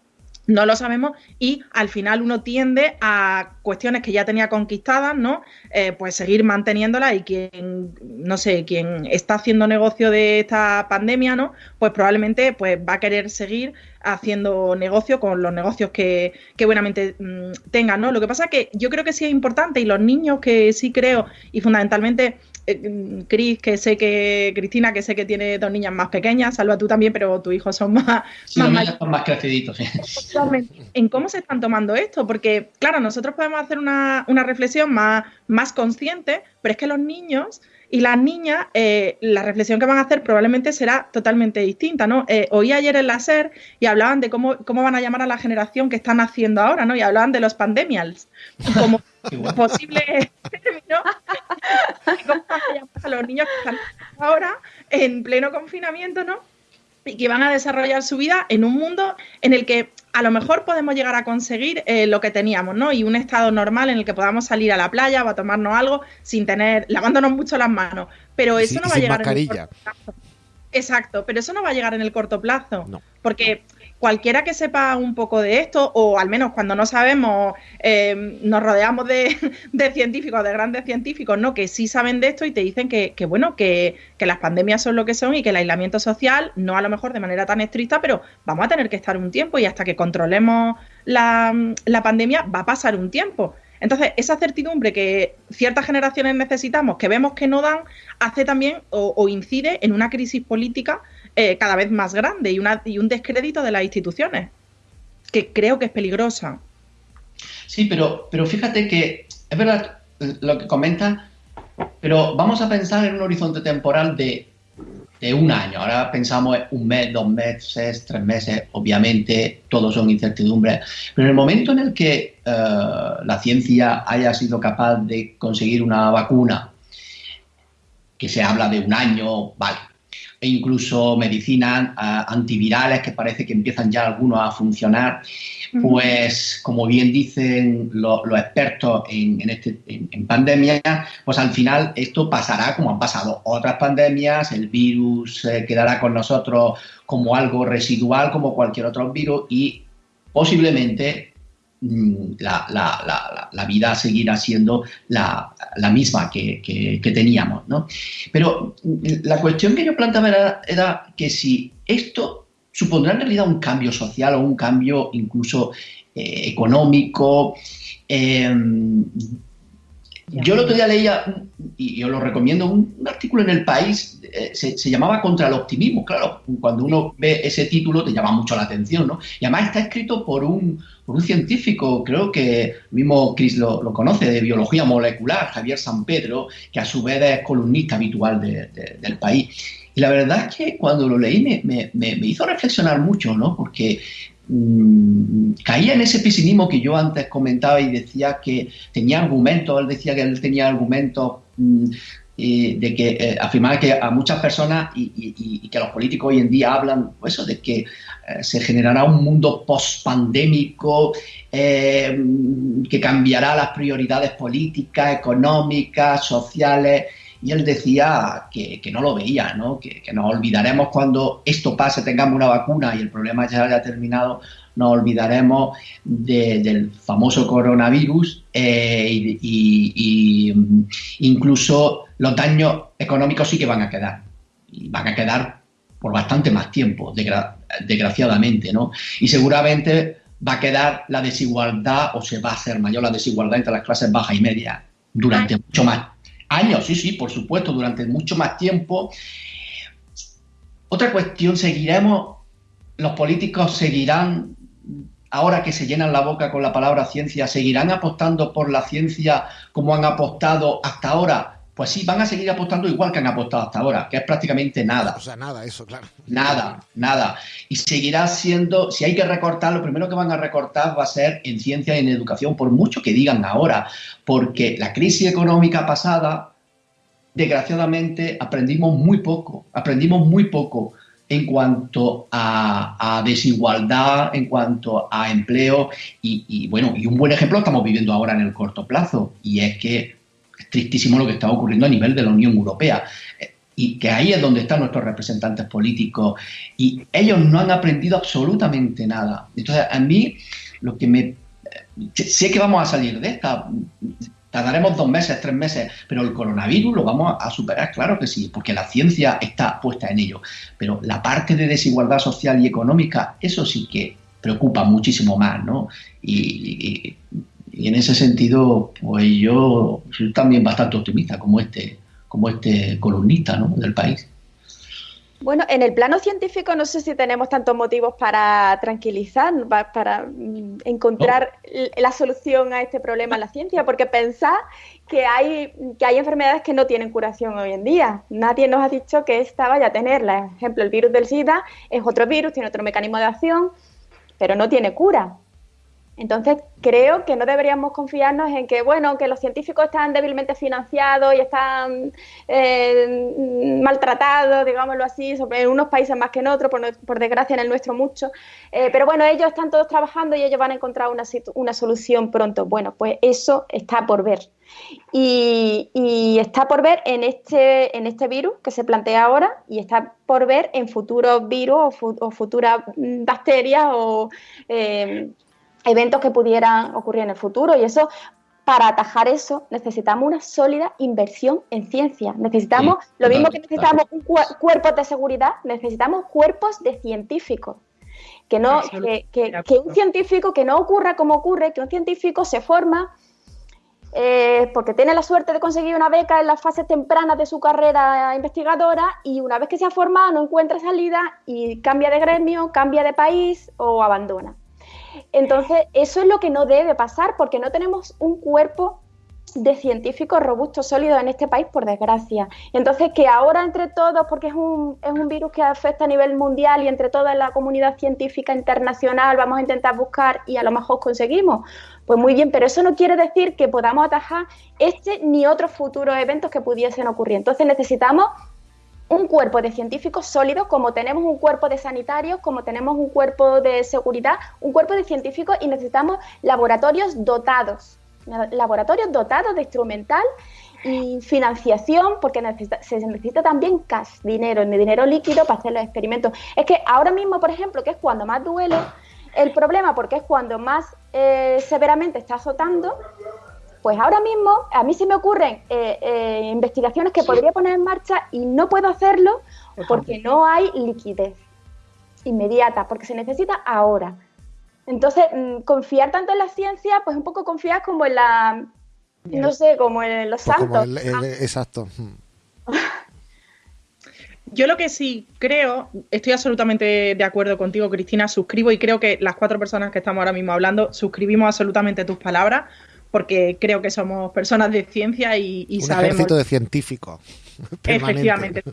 no lo sabemos y al final uno tiende a cuestiones que ya tenía conquistadas, ¿no? Eh, pues seguir manteniéndolas y quien, no sé, quien está haciendo negocio de esta pandemia, ¿no? Pues probablemente pues va a querer seguir haciendo negocio con los negocios que, que buenamente mm, tengan, ¿no? Lo que pasa es que yo creo que sí es importante y los niños que sí creo y fundamentalmente eh, Cris, que sé que, Cristina, que sé que tiene dos niñas más pequeñas, Salva tú también, pero tus hijos son más... más, son más creciditos. En cómo se están tomando esto, porque claro, nosotros podemos hacer una, una reflexión más, más consciente, pero es que los niños y las niñas, eh, la reflexión que van a hacer probablemente será totalmente distinta, ¿no? Eh, oí ayer en la SER y hablaban de cómo, cómo van a llamar a la generación que están haciendo ahora, ¿no? Y hablaban de los pandemials como [LAUGHS] posible término. ¿Cómo van a llamar a los niños que están ahora en pleno confinamiento, ¿no? Y que van a desarrollar su vida en un mundo en el que a lo mejor podemos llegar a conseguir eh, lo que teníamos, ¿no? Y un estado normal en el que podamos salir a la playa o a tomarnos algo sin tener, lavándonos mucho las manos. Pero eso no va a llegar en el corto plazo. Exacto, pero eso no va a llegar en el corto plazo. No. Porque cualquiera que sepa un poco de esto, o al menos cuando no sabemos, eh, nos rodeamos de, [LAUGHS] científicos, de grandes científicos, ¿no? Que sí saben de esto y te dicen que, bueno, que, las pandemias son lo que son y que el aislamiento social, no a lo mejor de manera tan estricta, pero vamos a tener que estar un tiempo y hasta que controlemos la, pandemia va a pasar un tiempo. Entonces, esa certidumbre que ciertas generaciones necesitamos, que vemos que no dan, hace también o incide en una crisis política eh, cada vez más grande y, una, y un descrédito de las instituciones, que creo que es peligrosa. Sí, pero, pero fíjate que es verdad lo que comenta, pero vamos a pensar en un horizonte temporal de, de un año. Ahora pensamos en un mes, dos meses, tres meses, obviamente todos son incertidumbres, pero en el momento en el que uh, la ciencia haya sido capaz de conseguir una vacuna, que se habla de un año, vale, e incluso medicinas uh, antivirales que parece que empiezan ya algunos a funcionar, pues como bien dicen los, los expertos en, en, este, en, en, pandemia, pues al final esto pasará como han pasado otras pandemias, el virus eh, quedará con nosotros como algo residual como cualquier otro virus y posiblemente la, la, la, la, vida seguirá siendo la, misma que, que, teníamos. ¿no? Pero la cuestión que yo planteaba era, que si esto supondrá en realidad un cambio social o un cambio incluso eh, económico. Eh, yo el otro día leía, y yo lo recomiendo, un, artículo en El País, eh, se, se, llamaba Contra el optimismo. Claro, cuando uno ve ese título te llama mucho la atención, ¿no? Y además está escrito por un, por un científico, creo que mismo Chris lo, lo, conoce, de biología molecular, Javier San Pedro, que a su vez es columnista habitual de, del país. Y la verdad es que cuando lo leí me, me, me hizo reflexionar mucho, ¿no? Porque mmm, caía en ese pesimismo que yo antes comentaba y decía que tenía argumentos, él decía que él tenía argumentos mmm, eh, de que eh, afirmaba que a muchas personas y, que los políticos hoy en día hablan pues eso de que eh, se generará un mundo post-pandémico eh, que cambiará las prioridades políticas, económicas, sociales y él decía que, que no lo veía, ¿no? Que, que, nos olvidaremos cuando esto pase, tengamos una vacuna y el problema ya haya terminado, nos olvidaremos de, del famoso coronavirus eh, y, y, y, incluso los daños económicos sí que van a quedar. Y van a quedar por bastante más tiempo, desgra desgraciadamente, ¿no? Y seguramente va a quedar la desigualdad o se va a hacer mayor la desigualdad entre las clases bajas y medias durante mucho más Años, sí, sí, por supuesto, durante mucho más tiempo. Otra cuestión, seguiremos, los políticos seguirán, ahora que se llenan la boca con la palabra ciencia, seguirán apostando por la ciencia como han apostado hasta ahora. Pues sí, van a seguir apostando igual que han apostado hasta ahora, que es prácticamente nada. O sea, nada, eso, claro. Nada, nada. Y seguirá siendo, si hay que recortar, lo primero que van a recortar va a ser en ciencia y en educación, por mucho que digan ahora, porque la crisis económica pasada, desgraciadamente, aprendimos muy poco, aprendimos muy poco en cuanto a, a desigualdad, en cuanto a empleo, y, y bueno, y un buen ejemplo estamos viviendo ahora en el corto plazo, y es que es tristísimo lo que está ocurriendo a nivel de la Unión Europea. Y que ahí es donde están nuestros representantes políticos. Y ellos no han aprendido absolutamente nada. Entonces, a mí, lo que me. Sé que vamos a salir de esta. Tardaremos dos meses, tres meses, pero el coronavirus lo vamos a superar, claro que sí, porque la ciencia está puesta en ello. Pero la parte de desigualdad social y económica, eso sí que preocupa muchísimo más, ¿no? Y en ese sentido, pues yo soy también bastante optimista como este, como este columnista ¿no? del país. Bueno, en el plano científico no sé si tenemos tantos motivos para tranquilizar, para encontrar no. la solución a este problema en la ciencia, porque pensar que hay, que hay enfermedades que no tienen curación hoy en día. Nadie nos ha dicho que esta vaya a tenerla. Por ejemplo, el virus del SIDA es otro virus, tiene otro mecanismo de acción, pero no tiene cura. Entonces, creo que no deberíamos confiarnos en que, bueno, que los científicos están débilmente financiados y están eh, maltratados, digámoslo así, en unos países más que en otros, por, desgracia en el nuestro mucho. Eh, pero bueno, ellos están todos trabajando y ellos van a encontrar una, una solución pronto. Bueno, pues eso está por ver. Y, está por ver en este, en este virus que se plantea ahora y está por ver en futuros virus o, futuras bacterias o eh, eventos que pudieran ocurrir en el futuro. Y eso, para atajar eso, necesitamos una sólida inversión en ciencia. Necesitamos, lo mismo que necesitamos un cuerpos de seguridad, necesitamos cuerpos de científicos. Que, no, que, un científico, que no ocurra como ocurre, que un científico se forma eh, porque tiene la suerte de conseguir una beca en las fases tempranas de su carrera investigadora y una vez que se ha formado no encuentra salida y cambia de gremio, cambia de país o abandona. Entonces, eso es lo que no debe pasar porque no tenemos un cuerpo de científicos robustos, sólidos en este país, por desgracia. Entonces, que ahora entre todos, porque es un, es un virus que afecta a nivel mundial y entre toda la comunidad científica internacional vamos a intentar buscar y a lo mejor conseguimos, pues muy bien, pero eso no quiere decir que podamos atajar este ni otros futuros eventos que pudiesen ocurrir. Entonces necesitamos un cuerpo de científicos sólidos, como tenemos un cuerpo de sanitarios, como tenemos un cuerpo de seguridad, un cuerpo de científicos y necesitamos laboratorios dotados, laboratorios dotados de instrumental y financiación, porque se necesita también cash, dinero, dinero líquido para hacer los experimentos. Es que ahora mismo, por ejemplo, que es cuando más duele el problema, porque es cuando más eh, severamente está azotando, pues ahora mismo a mí se me ocurren eh, eh, investigaciones que podría poner en marcha y no puedo hacerlo porque no hay liquidez inmediata, porque se necesita ahora. Entonces, mm, confiar tanto en la ciencia, pues un poco confiar como en la, no sé, como en los pues santos. exacto. [LAUGHS] Yo lo que sí creo, estoy absolutamente de acuerdo contigo, Cristina, suscribo y creo que las cuatro personas que estamos ahora mismo hablando suscribimos absolutamente tus palabras porque creo que somos personas de ciencia y, y Un ejército de científicos. [LAUGHS] Efectivamente.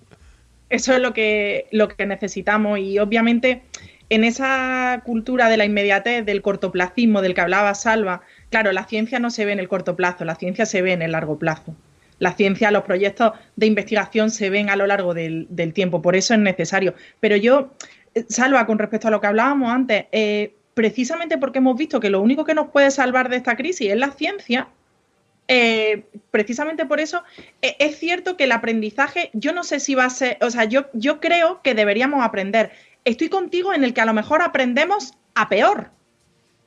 Eso es lo que, lo que necesitamos y obviamente en esa cultura de la inmediatez, del cortoplacismo del que hablaba Salva, claro, la ciencia no se ve en el corto plazo, la ciencia se ve en el largo plazo. La ciencia, los proyectos de investigación se ven a lo largo del, del tiempo, por eso es necesario. Pero yo, eh, Salva, con respecto a lo que hablábamos antes, eh, precisamente porque hemos visto que lo único que nos puede salvar de esta crisis es la ciencia, eh, precisamente por eso e, es cierto que el aprendizaje, yo no sé si va a ser, o sea, yo, yo creo que deberíamos aprender. Estoy contigo en el que a lo mejor aprendemos a peor,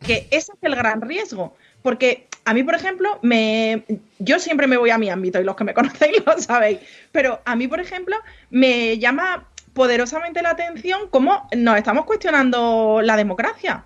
que ese es el gran riesgo. Porque a mí, por ejemplo, me, yo siempre me voy a mi ámbito y los que me [LAUGHS] conocéis lo sabéis, pero a mí, por ejemplo, me llama poderosamente la atención cómo nos estamos cuestionando la democracia.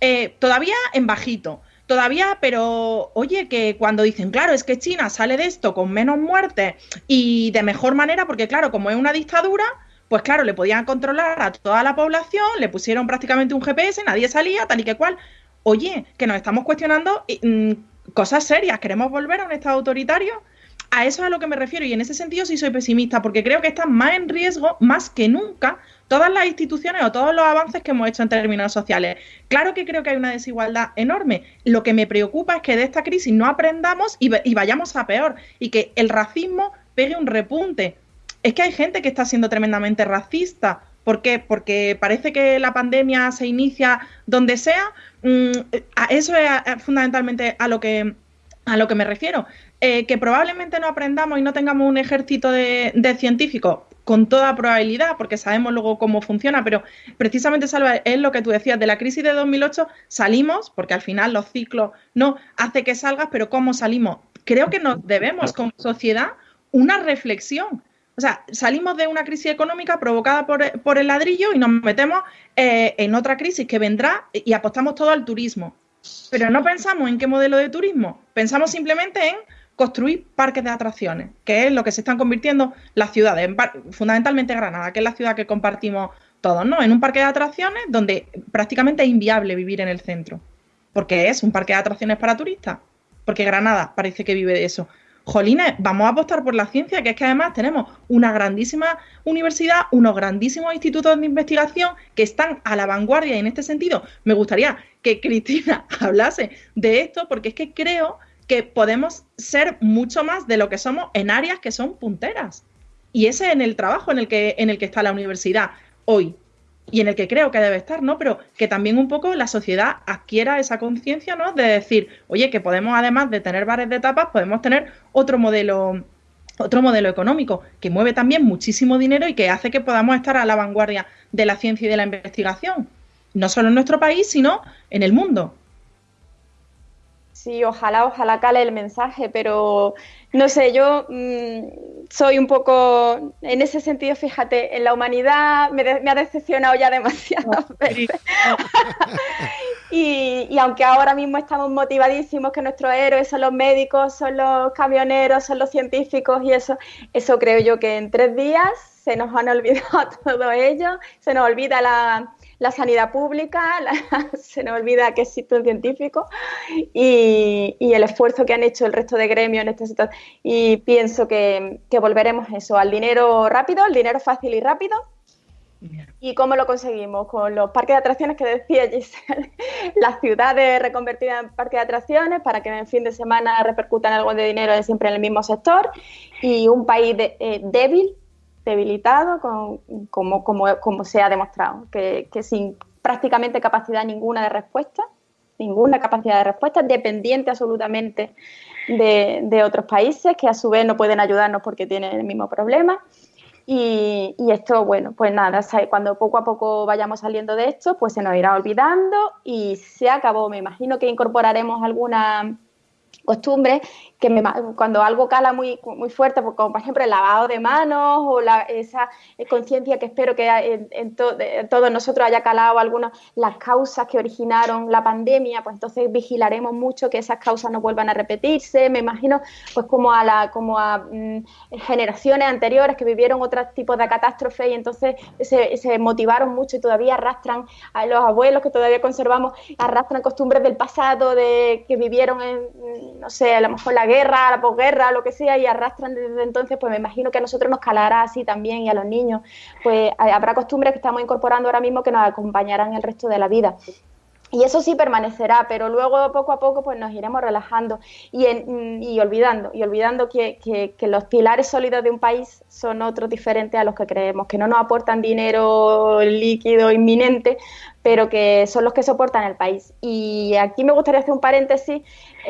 Eh, todavía en bajito, todavía, pero oye, que cuando dicen, claro, es que China sale de esto con menos muertes y de mejor manera, porque claro, como es una dictadura, pues claro, le podían controlar a toda la población, le pusieron prácticamente un GPS, nadie salía, tal y que cual. Oye, que nos estamos cuestionando mm, cosas serias, ¿queremos volver a un Estado autoritario? A eso es a lo que me refiero y en ese sentido sí soy pesimista porque creo que están más en riesgo, más que nunca, todas las instituciones o todos los avances que hemos hecho en términos sociales. Claro que creo que hay una desigualdad enorme. Lo que me preocupa es que de esta crisis no aprendamos y, vayamos a peor y que el racismo pegue un repunte. Es que hay gente que está siendo tremendamente racista. ¿Por qué? Porque parece que la pandemia se inicia donde sea. Mm, eso es fundamentalmente a lo que a lo que me refiero. Eh, que probablemente no aprendamos y no tengamos un ejército de, científicos, con toda probabilidad, porque sabemos luego cómo funciona, pero precisamente, Salva, es lo que tú decías, de la crisis de 2008 salimos, porque al final los ciclos no hace que salgas, pero ¿cómo salimos? Creo que nos debemos como sociedad una reflexión. O sea, salimos de una crisis económica provocada por, el ladrillo y nos metemos eh, en otra crisis que vendrá y apostamos todo al turismo. Pero no pensamos en qué modelo de turismo, pensamos simplemente en construir parques de atracciones, que es lo que se están convirtiendo las ciudades, fundamentalmente Granada, que es la ciudad que compartimos todos, ¿no? En un parque de atracciones donde prácticamente es inviable vivir en el centro, porque es un parque de atracciones para turistas, porque Granada parece que vive de eso. Jolines, vamos a apostar por la ciencia, que es que además tenemos una grandísima universidad, unos grandísimos institutos de investigación que están a la vanguardia y en este sentido me gustaría que Cristina [LAUGHS] hablase de esto, porque es que creo que podemos ser mucho más de lo que somos en áreas que son punteras. Y ese es en el trabajo en el que, en el que está la universidad hoy y en el que creo que debe estar, ¿no? Pero que también un poco la sociedad adquiera esa conciencia, ¿no? De decir, oye, que podemos, además de tener bares de etapas, podemos tener otro modelo, otro modelo económico que mueve también muchísimo dinero y que hace que podamos estar a la vanguardia de la ciencia y de la investigación, no solo en nuestro país, sino en el mundo. Sí, ojalá, ojalá cale el mensaje, pero no sé, yo mmm, soy un poco, en ese sentido, fíjate, en la humanidad me, de, me ha decepcionado ya demasiadas oh, veces. [LAUGHS] y, y, aunque ahora mismo estamos motivadísimos que nuestros héroes son los médicos, son los camioneros, son los científicos y eso, eso creo yo que en tres días se nos han olvidado [LAUGHS] todo ello, se nos olvida la la sanidad pública, [LAUGHS] la, se nos olvida que existe un científico y, el esfuerzo que han hecho el resto de gremios en esta situación. Y pienso que, que volveremos eso, al dinero rápido, el dinero fácil y rápido. ¿Y cómo lo conseguimos? Con los parques de atracciones que decía Giselle, [LAUGHS] las ciudades reconvertidas en parques de atracciones para que en fin de semana repercutan algo de dinero siempre en el mismo sector y un país de, eh, débil debilitado, como, como, como, se ha demostrado, que, que, sin prácticamente capacidad ninguna de respuesta, ninguna capacidad de respuesta, dependiente absolutamente de, de otros países que a su vez no pueden ayudarnos porque tienen el mismo problema. Y, y, esto, bueno, pues nada, cuando poco a poco vayamos saliendo de esto, pues se nos irá olvidando y se acabó. Me imagino que incorporaremos alguna costumbre que me, cuando algo cala muy, muy fuerte, pues como por ejemplo el lavado de manos o la, esa conciencia que espero que en, en, to, en, todos nosotros haya calado algunas las causas que originaron la pandemia, pues entonces vigilaremos mucho que esas causas no vuelvan a repetirse. Me imagino pues como a, la, como a mm, generaciones anteriores que vivieron otros tipos de catástrofes y entonces se, se, motivaron mucho y todavía arrastran a los abuelos que todavía conservamos, arrastran costumbres del pasado, de que vivieron en, no sé, a lo mejor la guerra, la posguerra, lo que sea, y arrastran desde entonces, pues me imagino que a nosotros nos calará así también y a los niños, pues habrá costumbres que estamos incorporando ahora mismo que nos acompañarán el resto de la vida. Y eso sí permanecerá, pero luego poco a poco pues nos iremos relajando y, en, y olvidando, y olvidando que, que, que, los pilares sólidos de un país son otros diferentes a los que creemos, que no nos aportan dinero líquido inminente, pero que son los que soportan el país. Y aquí me gustaría hacer un paréntesis,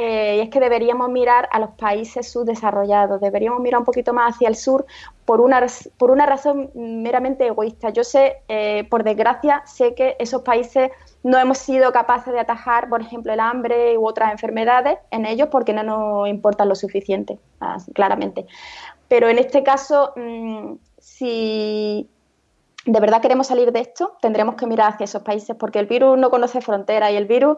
eh, y es que deberíamos mirar a los países subdesarrollados, deberíamos mirar un poquito más hacia el sur por una, por una razón meramente egoísta. Yo sé, eh, por desgracia, sé que esos países no hemos sido capaces de atajar, por ejemplo, el hambre u otras enfermedades en ellos porque no nos importan lo suficiente, claramente. Pero en este caso, mmm, si de verdad queremos salir de esto, tendremos que mirar hacia esos países porque el virus no conoce fronteras y el virus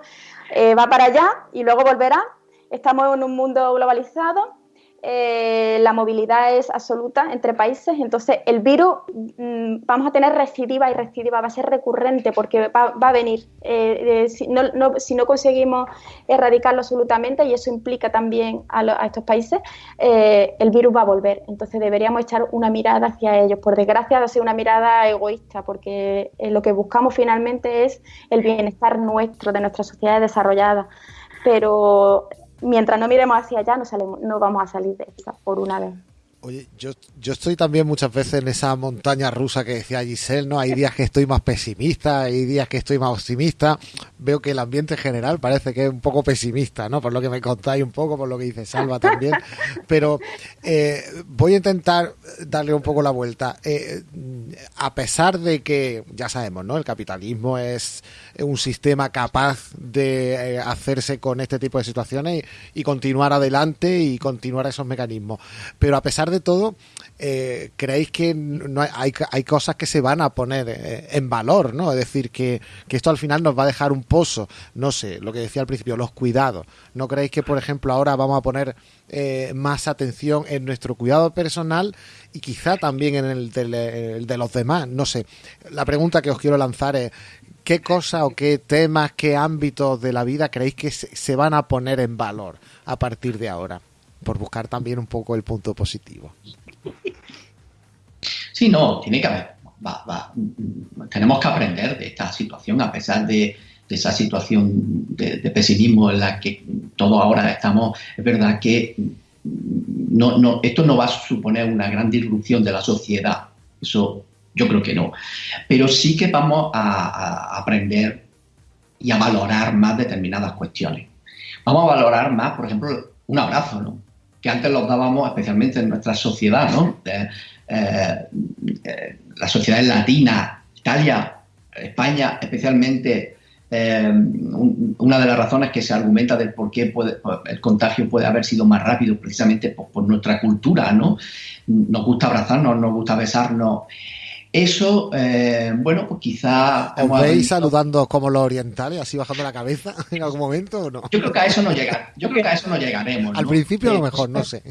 eh, va para allá y luego volverá. Estamos en un mundo globalizado eh, la movilidad es absoluta entre países, entonces el virus mmm, vamos a tener recidiva y recidiva, va a ser recurrente porque va, a venir. Eh, eh, si, no, conseguimos erradicarlo absolutamente, y eso implica también a, estos países, el virus va a volver. Entonces deberíamos echar una mirada hacia ellos. Por desgracia, va a ser una mirada egoísta porque lo que buscamos finalmente es el bienestar nuestro, de nuestra sociedad desarrollada. Pero mientras no miremos hacia allá, no, salimos, no vamos a salir de esta por una vez. Oye, yo, yo estoy también muchas veces en esa montaña rusa que decía Giselle, ¿no? Hay días que estoy más pesimista, hay días que estoy más optimista. Veo que el ambiente en general parece que es un poco pesimista, ¿no? Por lo que me contáis un poco, por lo que dice Salva también. [LAUGHS] Pero eh, voy a intentar darle un poco la vuelta. Eh, a pesar de que, ya sabemos, ¿no? El capitalismo es un sistema capaz de eh, hacerse con este tipo de situaciones y, continuar adelante y continuar esos mecanismos. Pero a pesar de todo, eh, creéis que no hay, hay, cosas que se van a poner eh, en valor, ¿no? Es decir, que, que, esto al final nos va a dejar un pozo, no sé, lo que decía al principio, los cuidados. ¿No creéis que, por ejemplo, ahora vamos a poner más atención en nuestro cuidado personal y quizá también en el de, el de los demás? No sé. La pregunta que os quiero lanzar es, ¿qué cosas o qué temas, qué ámbitos de la vida creéis que se, van a poner en valor a partir de ahora? por buscar también un poco el punto positivo. Sí, no, tiene que haber, tenemos que aprender de esta situación a pesar de, de esa situación de, pesimismo en la que todos ahora estamos, es verdad que no, no, esto no va a suponer una gran disrupción de la sociedad, eso yo creo que no, pero sí que vamos a, aprender y a valorar más determinadas cuestiones. Vamos a valorar más, por ejemplo, un abrazo, ¿no? que antes los dábamos especialmente en nuestra sociedad, ¿no? Eh, eh, la sociedad latina, Italia, España especialmente, eh, una de las razones que se argumenta del por qué el contagio puede haber sido más rápido precisamente por, nuestra cultura, ¿no? Nos gusta abrazarnos, nos gusta besarnos. Eso, eh, bueno, pues quizá... ¿Os veis saludando como los orientales, así bajando la cabeza [LAUGHS] en algún momento o no? Yo creo que a eso no llega, yo creo que a eso no llegaremos. Al principio a lo mejor, no sé.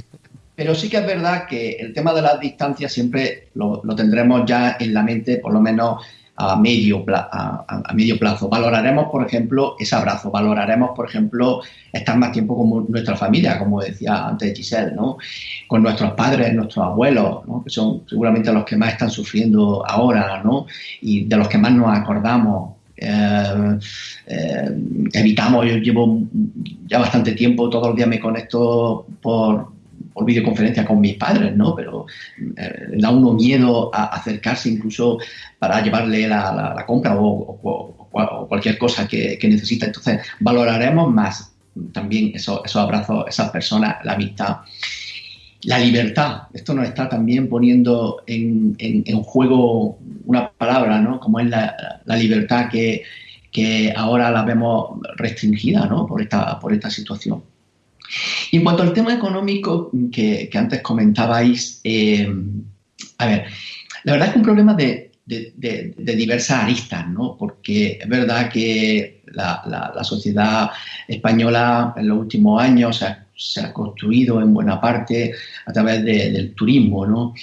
Pero sí que es verdad que el tema de las distancias siempre lo, lo tendremos ya en la mente, por lo menos a medio, a, medio plazo. Valoraremos, por ejemplo, ese abrazo, valoraremos, por ejemplo, estar más tiempo con nuestra familia, como decía antes Giselle, ¿no? con nuestros padres, nuestros abuelos, ¿no? que son seguramente los que más están sufriendo ahora ¿no? y de los que más nos acordamos. Eh, eh, evitamos, yo llevo ya bastante tiempo, todos los días me conecto por, por videoconferencia con mis padres, ¿no? Pero eh, da uno miedo a acercarse incluso para llevarle la, compra o, cualquier cosa que, necesita. Entonces, valoraremos más también esos, esos abrazos, esas personas, la amistad. La libertad, esto nos está también poniendo en, juego una palabra, ¿no? Como es la, libertad que, que, ahora la vemos restringida, ¿no? Por esta situación. Y en cuanto al tema económico que, antes comentabais, eh, a ver, la verdad es que un problema de, diversas aristas, ¿no? Porque es verdad que la, sociedad española en los últimos años se ha, construido en buena parte a través del turismo, ¿no?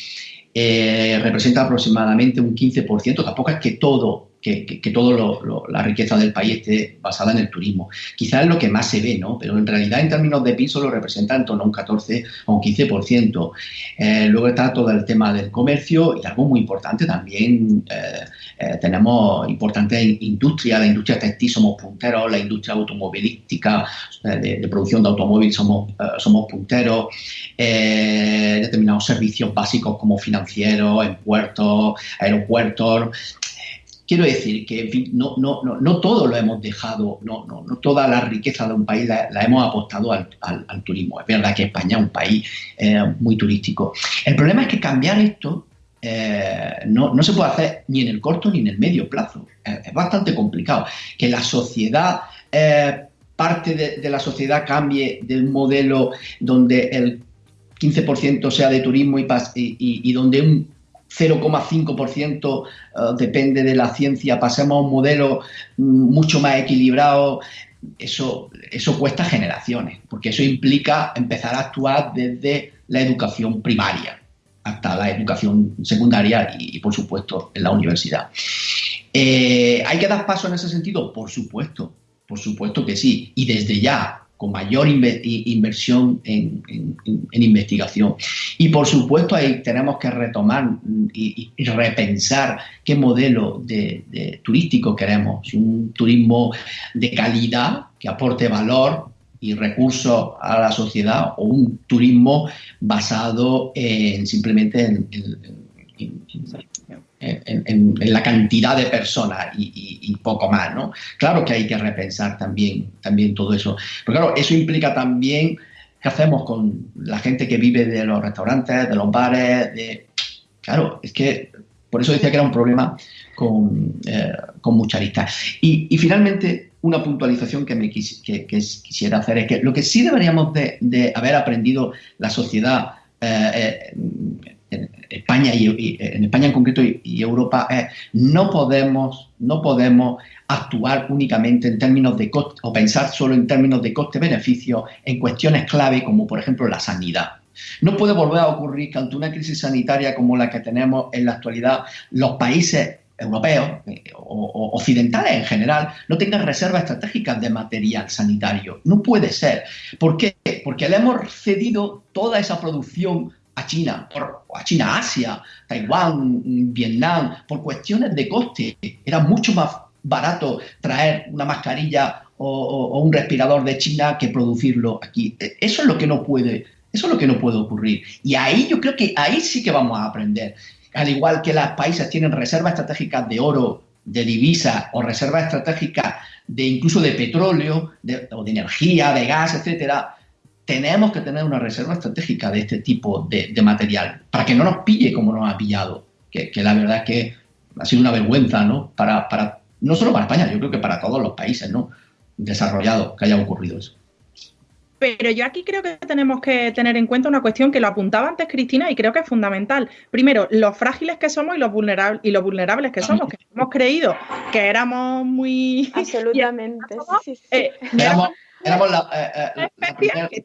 Eh, representa aproximadamente un 15%, tampoco es que todo que, toda la riqueza del país esté basada en el turismo. Quizás es lo que más se ve, ¿no? Pero en realidad en términos de PIB solo representa en torno a un 14 o un 15%. Eh, luego está todo el tema del comercio y algo muy importante también, eh, eh, tenemos importante industria, la industria textil somos punteros, la industria automovilística, de, producción de automóviles somos, somos punteros, determinados servicios básicos como financieros, en puertos, aeropuertos, Quiero decir que, no, no, no, no, todo lo hemos dejado, no, no, no toda la riqueza de un país la, hemos apostado al, al, turismo. Es verdad que España es un país eh, muy turístico. El problema es que cambiar esto eh, no, no, se puede hacer ni en el corto ni en el medio plazo. es bastante complicado. Que la sociedad, eh, parte de, la sociedad cambie de un modelo donde el 15% sea de turismo y, y, y donde un 0,5% eh, depende de la ciencia, pasemos a un modelo mm, mucho más equilibrado, eso, eso cuesta generaciones, porque eso implica empezar a actuar desde la educación primaria hasta la educación secundaria y, por supuesto, en la universidad. Eh, ¿Hay que dar paso en ese sentido? Por supuesto, por supuesto que sí. Y desde ya, con mayor inversión en, investigación. Y por supuesto ahí tenemos que retomar y, repensar qué modelo de, turístico queremos. Un turismo de calidad que aporte valor y recursos a la sociedad o un turismo basado en simplemente en, en, la cantidad de personas y, poco más, ¿no? Claro que hay que repensar también, también todo eso. Pero claro, eso implica también qué hacemos con la gente que vive de los restaurantes, de los bares, de... Claro, es que por eso decía que era un problema con, eh, con mucha lista. Y, finalmente, una puntualización que, me quisiera hacer es que lo que sí deberíamos de, haber aprendido la sociedad eh, eh, en España y, en España en concreto y, Europa es no podemos no podemos actuar únicamente en términos de coste o pensar solo en términos de coste-beneficio en cuestiones clave como por ejemplo la sanidad. No puede volver a ocurrir que ante una crisis sanitaria como la que tenemos en la actualidad los países europeos eh, o, occidentales en general no tengan reservas estratégicas de material sanitario. No puede ser. ¿Por qué? Porque le hemos cedido toda esa producción a China, por, a China, Asia, Taiwán, Vietnam, por cuestiones de coste. Era mucho más, barato traer una mascarilla o, un respirador de China que producirlo aquí. E, eso es lo que no puede, eso es lo que no puede ocurrir. Y ahí yo creo que ahí sí que vamos a aprender. Al igual que los países tienen reservas estratégicas de oro, de divisa o reservas estratégicas de incluso de petróleo o de energía, de gas, etcétera, tenemos que tener una reserva estratégica de este tipo de, material para que no nos pille como nos ha pillado, que, la verdad es que ha sido una vergüenza, ¿no? Para, para, no solo para España, yo creo que para todos los países, ¿no? Desarrollados que haya ocurrido eso. Pero yo aquí creo que tenemos que tener en cuenta una cuestión que lo apuntaba antes Cristina y creo que es fundamental. Primero, los frágiles que somos y los, vulnerables, y los vulnerables que somos, que hemos creído que éramos muy... Absolutamente. [LAUGHS] Eh, éramos, eh, eh,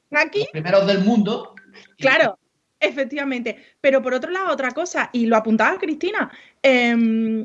los primeros del mundo. Claro, efectivamente. Pero por otro lado, otra cosa, y lo apuntaba Cristina, em,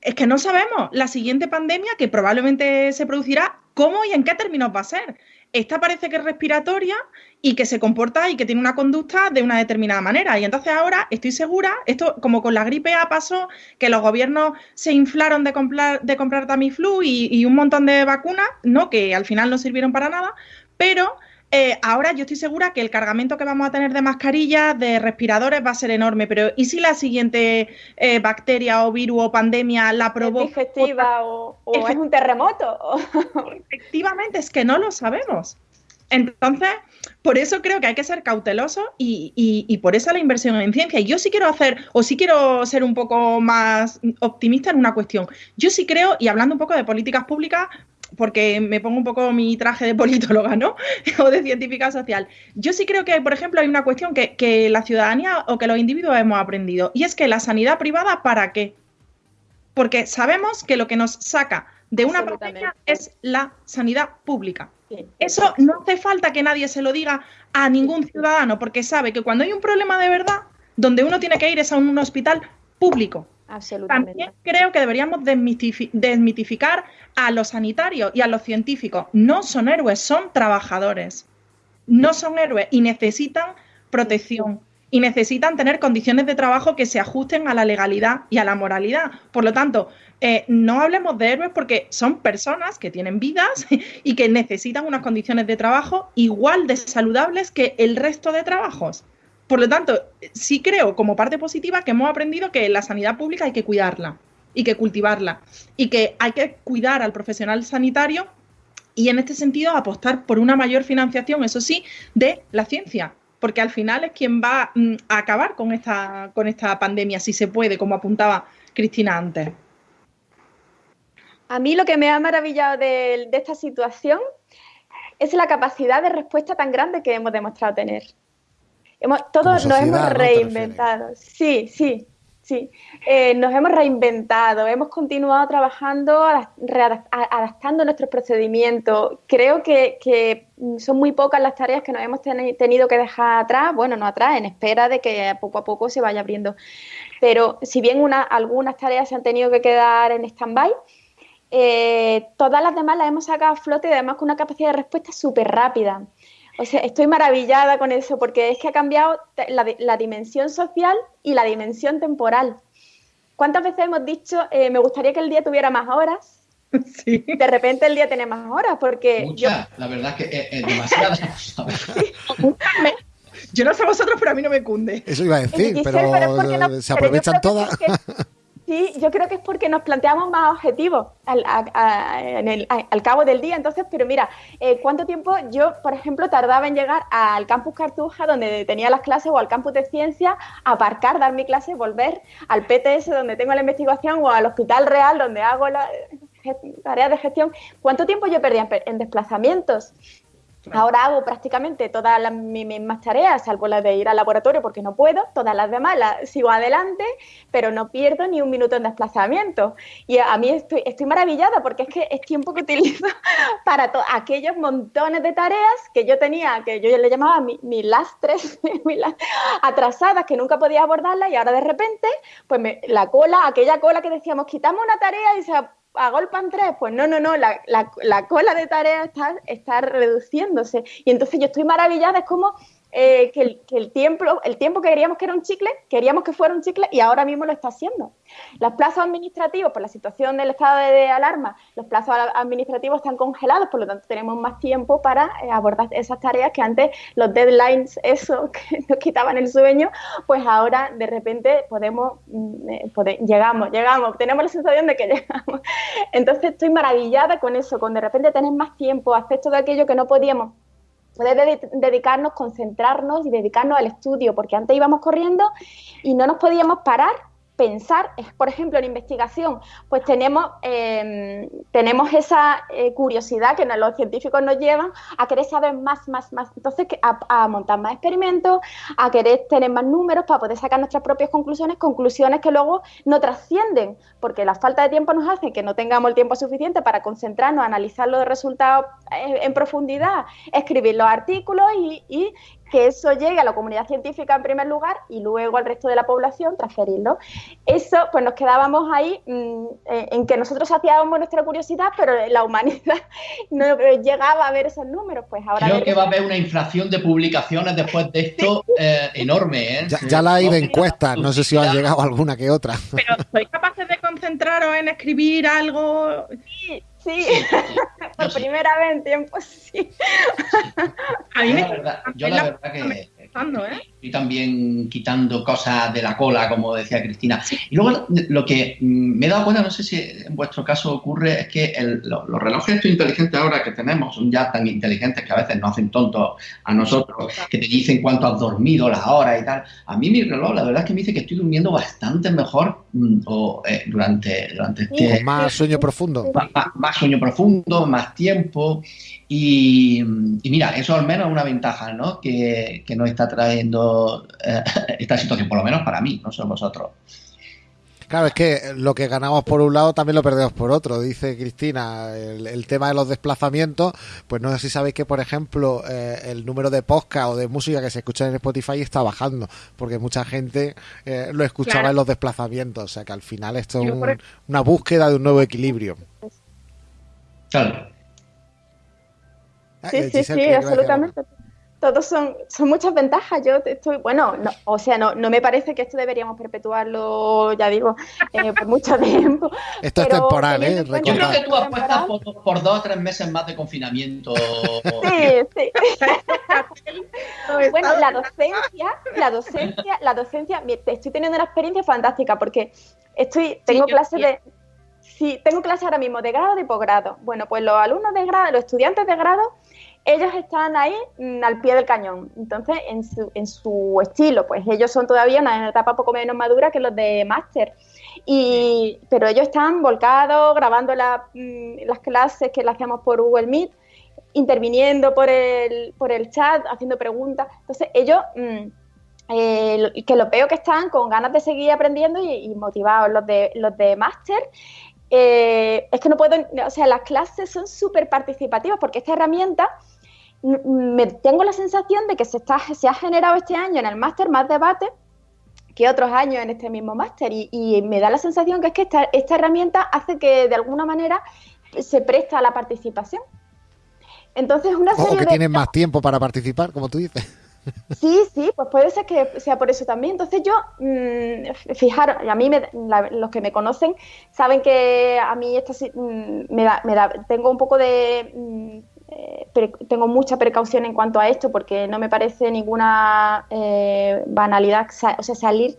es que no sabemos la siguiente pandemia que probablemente se producirá, cómo y en qué términos va a ser. Esta parece que es respiratoria y que se comporta y que tiene una conducta de una determinada manera. Y entonces ahora estoy segura, esto como con la gripe A pasó, que los gobiernos se inflaron de comprar, de comprar Tamiflu y, y un montón de vacunas, ¿no? Que al final no sirvieron para nada, pero eh, ahora yo estoy segura que el cargamento que vamos a tener de mascarillas, de respiradores, va a ser enorme, pero ¿y si la siguiente eh, bacteria o virus o pandemia la provoca? ¿Es digestiva o, es un terremoto? [LAUGHS] Efectivamente, es que no lo sabemos. Entonces, por eso creo que hay que ser cautelosos y, y, por eso la inversión en ciencia. Y yo sí quiero hacer, o sí quiero ser un poco más optimista en una cuestión. Yo sí creo, y hablando un poco de políticas públicas, porque me pongo un poco mi traje de politóloga, ¿no? [LAUGHS] o de científica social. Yo sí creo que, por ejemplo, hay una cuestión que, la ciudadanía o que los individuos hemos aprendido, y es que la sanidad privada, ¿para qué? Porque sabemos que lo que nos saca de una pandemia es la sanidad pública. Eso no hace falta que nadie se lo diga a ningún ciudadano, porque sabe que cuando hay un problema de verdad, donde uno tiene que ir es a un hospital público. También creo que deberíamos desmitificar a los sanitarios y a los científicos. No son héroes, son trabajadores. No son héroes y necesitan protección y necesitan tener condiciones de trabajo que se ajusten a la legalidad y a la moralidad. Por lo tanto, eh, no hablemos de héroes porque son personas que tienen vidas [LAUGHS] y que necesitan unas condiciones de trabajo igual de saludables que el resto de trabajos. Por lo tanto, sí creo como parte positiva que hemos aprendido que la sanidad pública hay que cuidarla y que cultivarla y que hay que cuidar al profesional sanitario y en este sentido apostar por una mayor financiación, eso sí, de la ciencia, porque al final es quien va mm, a acabar con esta, con esta pandemia, si se puede, como apuntaba Cristina antes. A mí lo que me ha maravillado de esta situación es la capacidad de respuesta tan grande que hemos demostrado tener todos nos hemos reinventado. Sí, sí, sí. Eh, nos hemos reinventado, hemos continuado trabajando, adaptando nuestros procedimientos. Creo que, son muy pocas las tareas que nos hemos tenido que dejar atrás, bueno, no atrás, en espera de que poco a poco se vaya abriendo. Pero si bien una, algunas tareas se han tenido que quedar en stand-by, eh, todas las demás las hemos sacado a flote y además con una capacidad de respuesta súper rápida. O sea, estoy maravillada con eso porque es que ha cambiado la, dimensión social y la dimensión temporal. ¿Cuántas veces hemos dicho, eh, me gustaría que el día tuviera más horas? [LAUGHS] Sí. De repente el día tiene más horas porque... Muchas, la verdad es que es, demasiado. [LAUGHS] yo no sé vosotros, pero a mí no me cunde. Eso iba a decir, pero, se aprovechan todas. Sí, yo creo que es porque nos planteamos más objetivos al, cabo del día. Entonces, pero mira, eh, ¿cuánto tiempo yo, por ejemplo, tardaba en llegar al campus Cartuja, donde tenía las clases, o al campus de ciencia, aparcar, dar mi clase, volver al PTS, donde tengo la investigación, o al Hospital Real, donde hago la tarea de gestión? ¿Cuánto tiempo yo perdía en desplazamientos? Ahora hago prácticamente todas las mismas tareas, salvo las de ir al laboratorio porque no puedo, todas las demás las sigo adelante, pero no pierdo ni un minuto en desplazamiento. Y a mí estoy, estoy maravillada porque es que es tiempo que utilizo [LAUGHS] para aquellos montones de tareas que yo tenía, que yo le llamaba mis mi lastres [LAUGHS] atrasadas, que nunca podía abordarlas y ahora de repente, pues la cola, aquella cola que decíamos, quitamos una tarea y se agolpan tres, pues no, no, no, la, la, cola de tareas está, está, reduciéndose. Y entonces yo estoy maravillada, es como eh, que, el, que el tiempo, el tiempo que queríamos que era un chicle, queríamos que fuera un chicle y ahora mismo lo está haciendo. Los plazos administrativos, por la situación del estado de, alarma, los plazos administrativos están congelados, por lo tanto tenemos más tiempo para eh, abordar esas tareas que antes los deadlines, eso [LAUGHS] que nos quitaban el sueño, pues ahora de repente podemos, mm, eh, llegamos, llegamos, tenemos la sensación de que [LAUGHS] llegamos. Entonces estoy maravillada con eso, con de repente tener más tiempo, hacer todo aquello que no podíamos dedi- dedicarnos, concentrarnos y dedicarnos al estudio, porque antes íbamos corriendo y no nos podíamos parar, pensar, es, por ejemplo, en investigación, pues tenemos, eh, tenemos esa eh, curiosidad que los científicos nos llevan a querer saber más, más, más, entonces a, a montar más experimentos, a querer tener más números para poder sacar nuestras propias conclusiones, conclusiones que luego no trascienden, porque la falta de tiempo nos hace que no tengamos el tiempo suficiente para concentrarnos, analizar los resultados eh, en profundidad, escribir los artículos y que eso llegue a la comunidad científica en primer lugar y luego al resto de la población transferirlo. Eso, pues nos quedábamos ahí mm, eh, en que nosotros hacíamos nuestra curiosidad, pero la humanidad [LAUGHS] no llegaba a ver esos números. Pues ahora Creo que va a haber una inflación de publicaciones después de esto eh, enorme. ¿eh? Ya, ya la hay de encuestas, no sé si os ha llegado alguna que otra. Pero ¿sois capaces de concentraros en escribir algo? sí, Sí, sí, [LAUGHS] por primera vez en tiempo, sí. [LAUGHS] A mí Yo me la verdad, yo la verdad que ¿eh? estoy también quitando cosas de la cola, como decía Cristina. Y luego lo que mm, me he dado cuenta, no sé si en vuestro caso ocurre, es que el- lo- los relojes estos inteligentes ahora que tenemos son ya tan inteligentes que a veces nos hacen tontos a nosotros, que te dicen cuánto has dormido, las horas y tal. A mí mi reloj, la verdad es que me dice que estoy durmiendo bastante mejor mm, o, eh, durante, durante este, Con más sueño profundo. más- más sueño profundo, más tiempo. Y, y mira, eso al menos es una ventaja ¿no? que, que nos está trayendo eh, [LAUGHS] esta situación, por lo menos para mí, no sé vosotros. Claro, es que lo que ganamos por un lado también lo perdemos por otro, dice Cristina. El, el tema de los desplazamientos, pues no sé si sabéis que, por ejemplo, eh, el número de podcast o de música que se escucha en Spotify está bajando, porque mucha gente eh, lo escuchaba Claro. en los desplazamientos. O sea que al final esto es un- una búsqueda de un nuevo equilibrio. Claro. Ah, Sí, sí, sí, ¿qué ibas a decir absolutamente. Todos son, son muchas ventajas. Yo estoy, bueno, no, o sea, no, no me parece que esto deberíamos perpetuarlo, ya digo, eh, por mucho [LAUGHS] tiempo. Esto es temporal, ¿eh? cuenta Yo creo que tú apuestas por, por dos o tres meses más de confinamiento. Sí, sí. [LAUGHS] Bueno, la docencia, la docencia, la docencia, estoy teniendo una experiencia fantástica porque estoy, tengo yo clases de, sí, tengo clases ahora mismo de grado y de posgrado. Bueno, pues los alumnos de grado, los estudiantes de grado, ellos están ahí mm, al pie del cañón. Entonces, en su, en su estilo, pues ellos son todavía una etapa poco menos madura que los de máster. Y, pero ellos están volcados, grabando mm, las clases que le hacemos por Google Meet interviniendo por el, por el chat, haciendo preguntas. Entonces, ellos, mm, eh, lo- que lo veo que están con ganas de seguir aprendiendo y, y motivados. Los de, los de máster, eh, es que no puedo, o sea, las clases son súper participativas porque esta herramienta, me, tengo la sensación de que se, está, se ha generado este año en el máster más debate que otros años en este mismo máster y, y me da la sensación que es que esta, esta herramienta hace que de alguna manera se presta a la participación. Entonces, una O serie que de... tienen más tiempo para participar, como tú dices. [LAUGHS] Sí, sí, pues puede ser que sea por eso también. Entonces yo, mm, fijaros, a mí me- la- los que me conocen saben que a mí esta, si- mm, me da, me da- tengo un poco de, mm, eh, tengo mucha precaución en cuanto a esto porque no me parece ninguna eh, banalidad, o sea, salir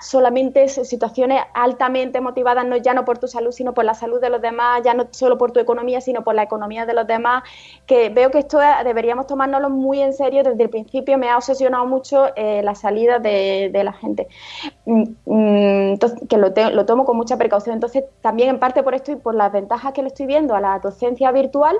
solamente en situaciones altamente motivadas, no ya no por tu salud, sino por la salud de los demás, ya no solo por tu economía, sino por la economía de los demás, que veo que esto eh, deberíamos tomárnoslo muy en serio. Desde el principio me ha obsesionado mucho eh, la salida de, de la gente, Mm, mm, entonces, que lo, te- lo tomo con mucha precaución. Entonces, también en parte por esto y por las ventajas que le estoy viendo a la docencia virtual,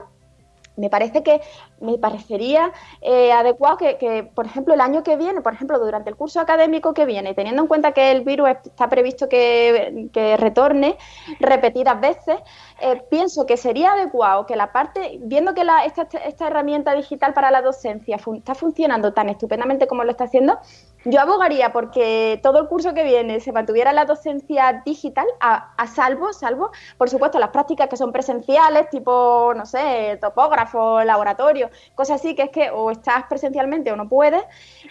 me parece que me parecería eh, adecuado que, que, por ejemplo, el año que viene, por ejemplo, durante el curso académico que viene, teniendo en cuenta que el virus está previsto que, que retorne repetidas veces, eh, pienso que sería adecuado que la parte, viendo que la, esta, esta herramienta digital para la docencia fun- está funcionando tan estupendamente como lo está haciendo, Yo abogaría porque todo el curso que viene se mantuviera la docencia digital, a, a, salvo, salvo, por supuesto, las prácticas que son presenciales, tipo, no sé, topógrafo, laboratorio, cosas así, que es que o estás presencialmente o no puedes,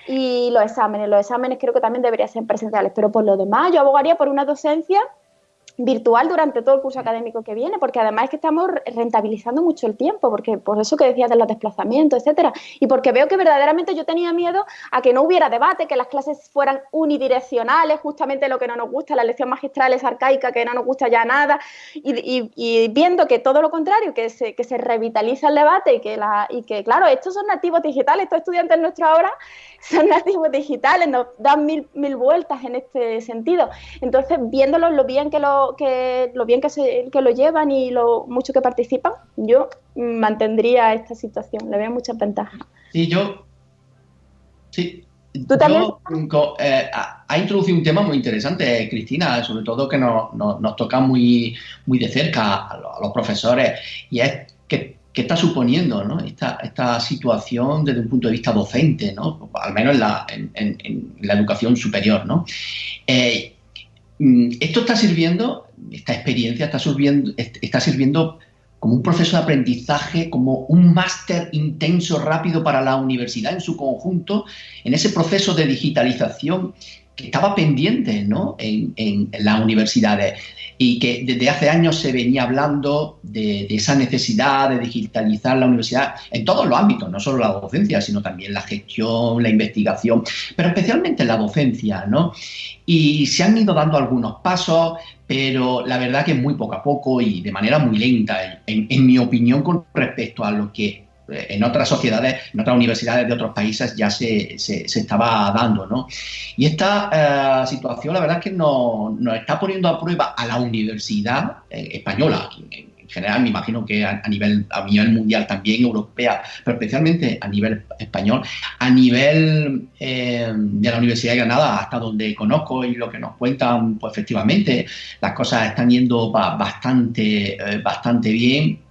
y los exámenes, los exámenes creo que también deberían ser presenciales, pero por lo demás yo abogaría por una docencia virtual durante todo el curso académico que viene, porque además es que estamos rentabilizando mucho el tiempo, porque por eso que decías de los desplazamientos, etcétera, y porque veo que verdaderamente yo tenía miedo a que no hubiera debate, que las clases fueran unidireccionales, justamente lo que no nos gusta, la lección magistral es arcaica, que no nos gusta ya nada, y, y, viendo que todo lo contrario, que se, que se revitaliza el debate y que, la, y que, claro, estos son nativos digitales, estos estudiantes nuestros ahora [LAUGHS] son nativos digitales, nos dan mil, mil vueltas en este sentido. Entonces, viéndolos lo bien que lo, que, lo, bien que, se, que lo llevan y lo mucho que participan, yo mantendría esta situación, le veo muchas ventajas. Sí, yo... Sí. ¿Tú también? Yo, eh, ha introducido un tema muy interesante, Cristina, sobre todo que nos, nos, nos toca muy, muy de cerca a los, a los profesores, y es que ¿Qué está suponiendo ¿no? esta, esta, situación desde un punto de vista docente, ¿no? al menos en la, en, en, la educación superior? ¿no? Eh, esto está sirviendo, esta experiencia está sirviendo, está sirviendo como un proceso de aprendizaje, como un máster intenso, rápido para la universidad en su conjunto, en ese proceso de digitalización que estaba pendiente ¿no? en, en, las universidades y que desde hace años se venía hablando de, esa necesidad de digitalizar la universidad en todos los ámbitos, no solo la docencia, sino también la gestión, la investigación, pero especialmente la docencia, ¿no? Y se han ido dando algunos pasos, pero la verdad que muy poco a poco y de manera muy lenta, en, en mi opinión, con respecto a lo que en otras sociedades, en otras universidades de otros países ya se, se, estaba dando, ¿no? Y esta eh, situación, la verdad es que nos, nos, está poniendo a prueba a la universidad eh, española, en, en, general me imagino que a, a, nivel, a nivel mundial también, europea, pero especialmente a nivel español, a nivel eh, de la Universidad de Granada, hasta donde conozco y lo que nos cuentan, pues efectivamente las cosas están yendo bastante, eh, bastante bien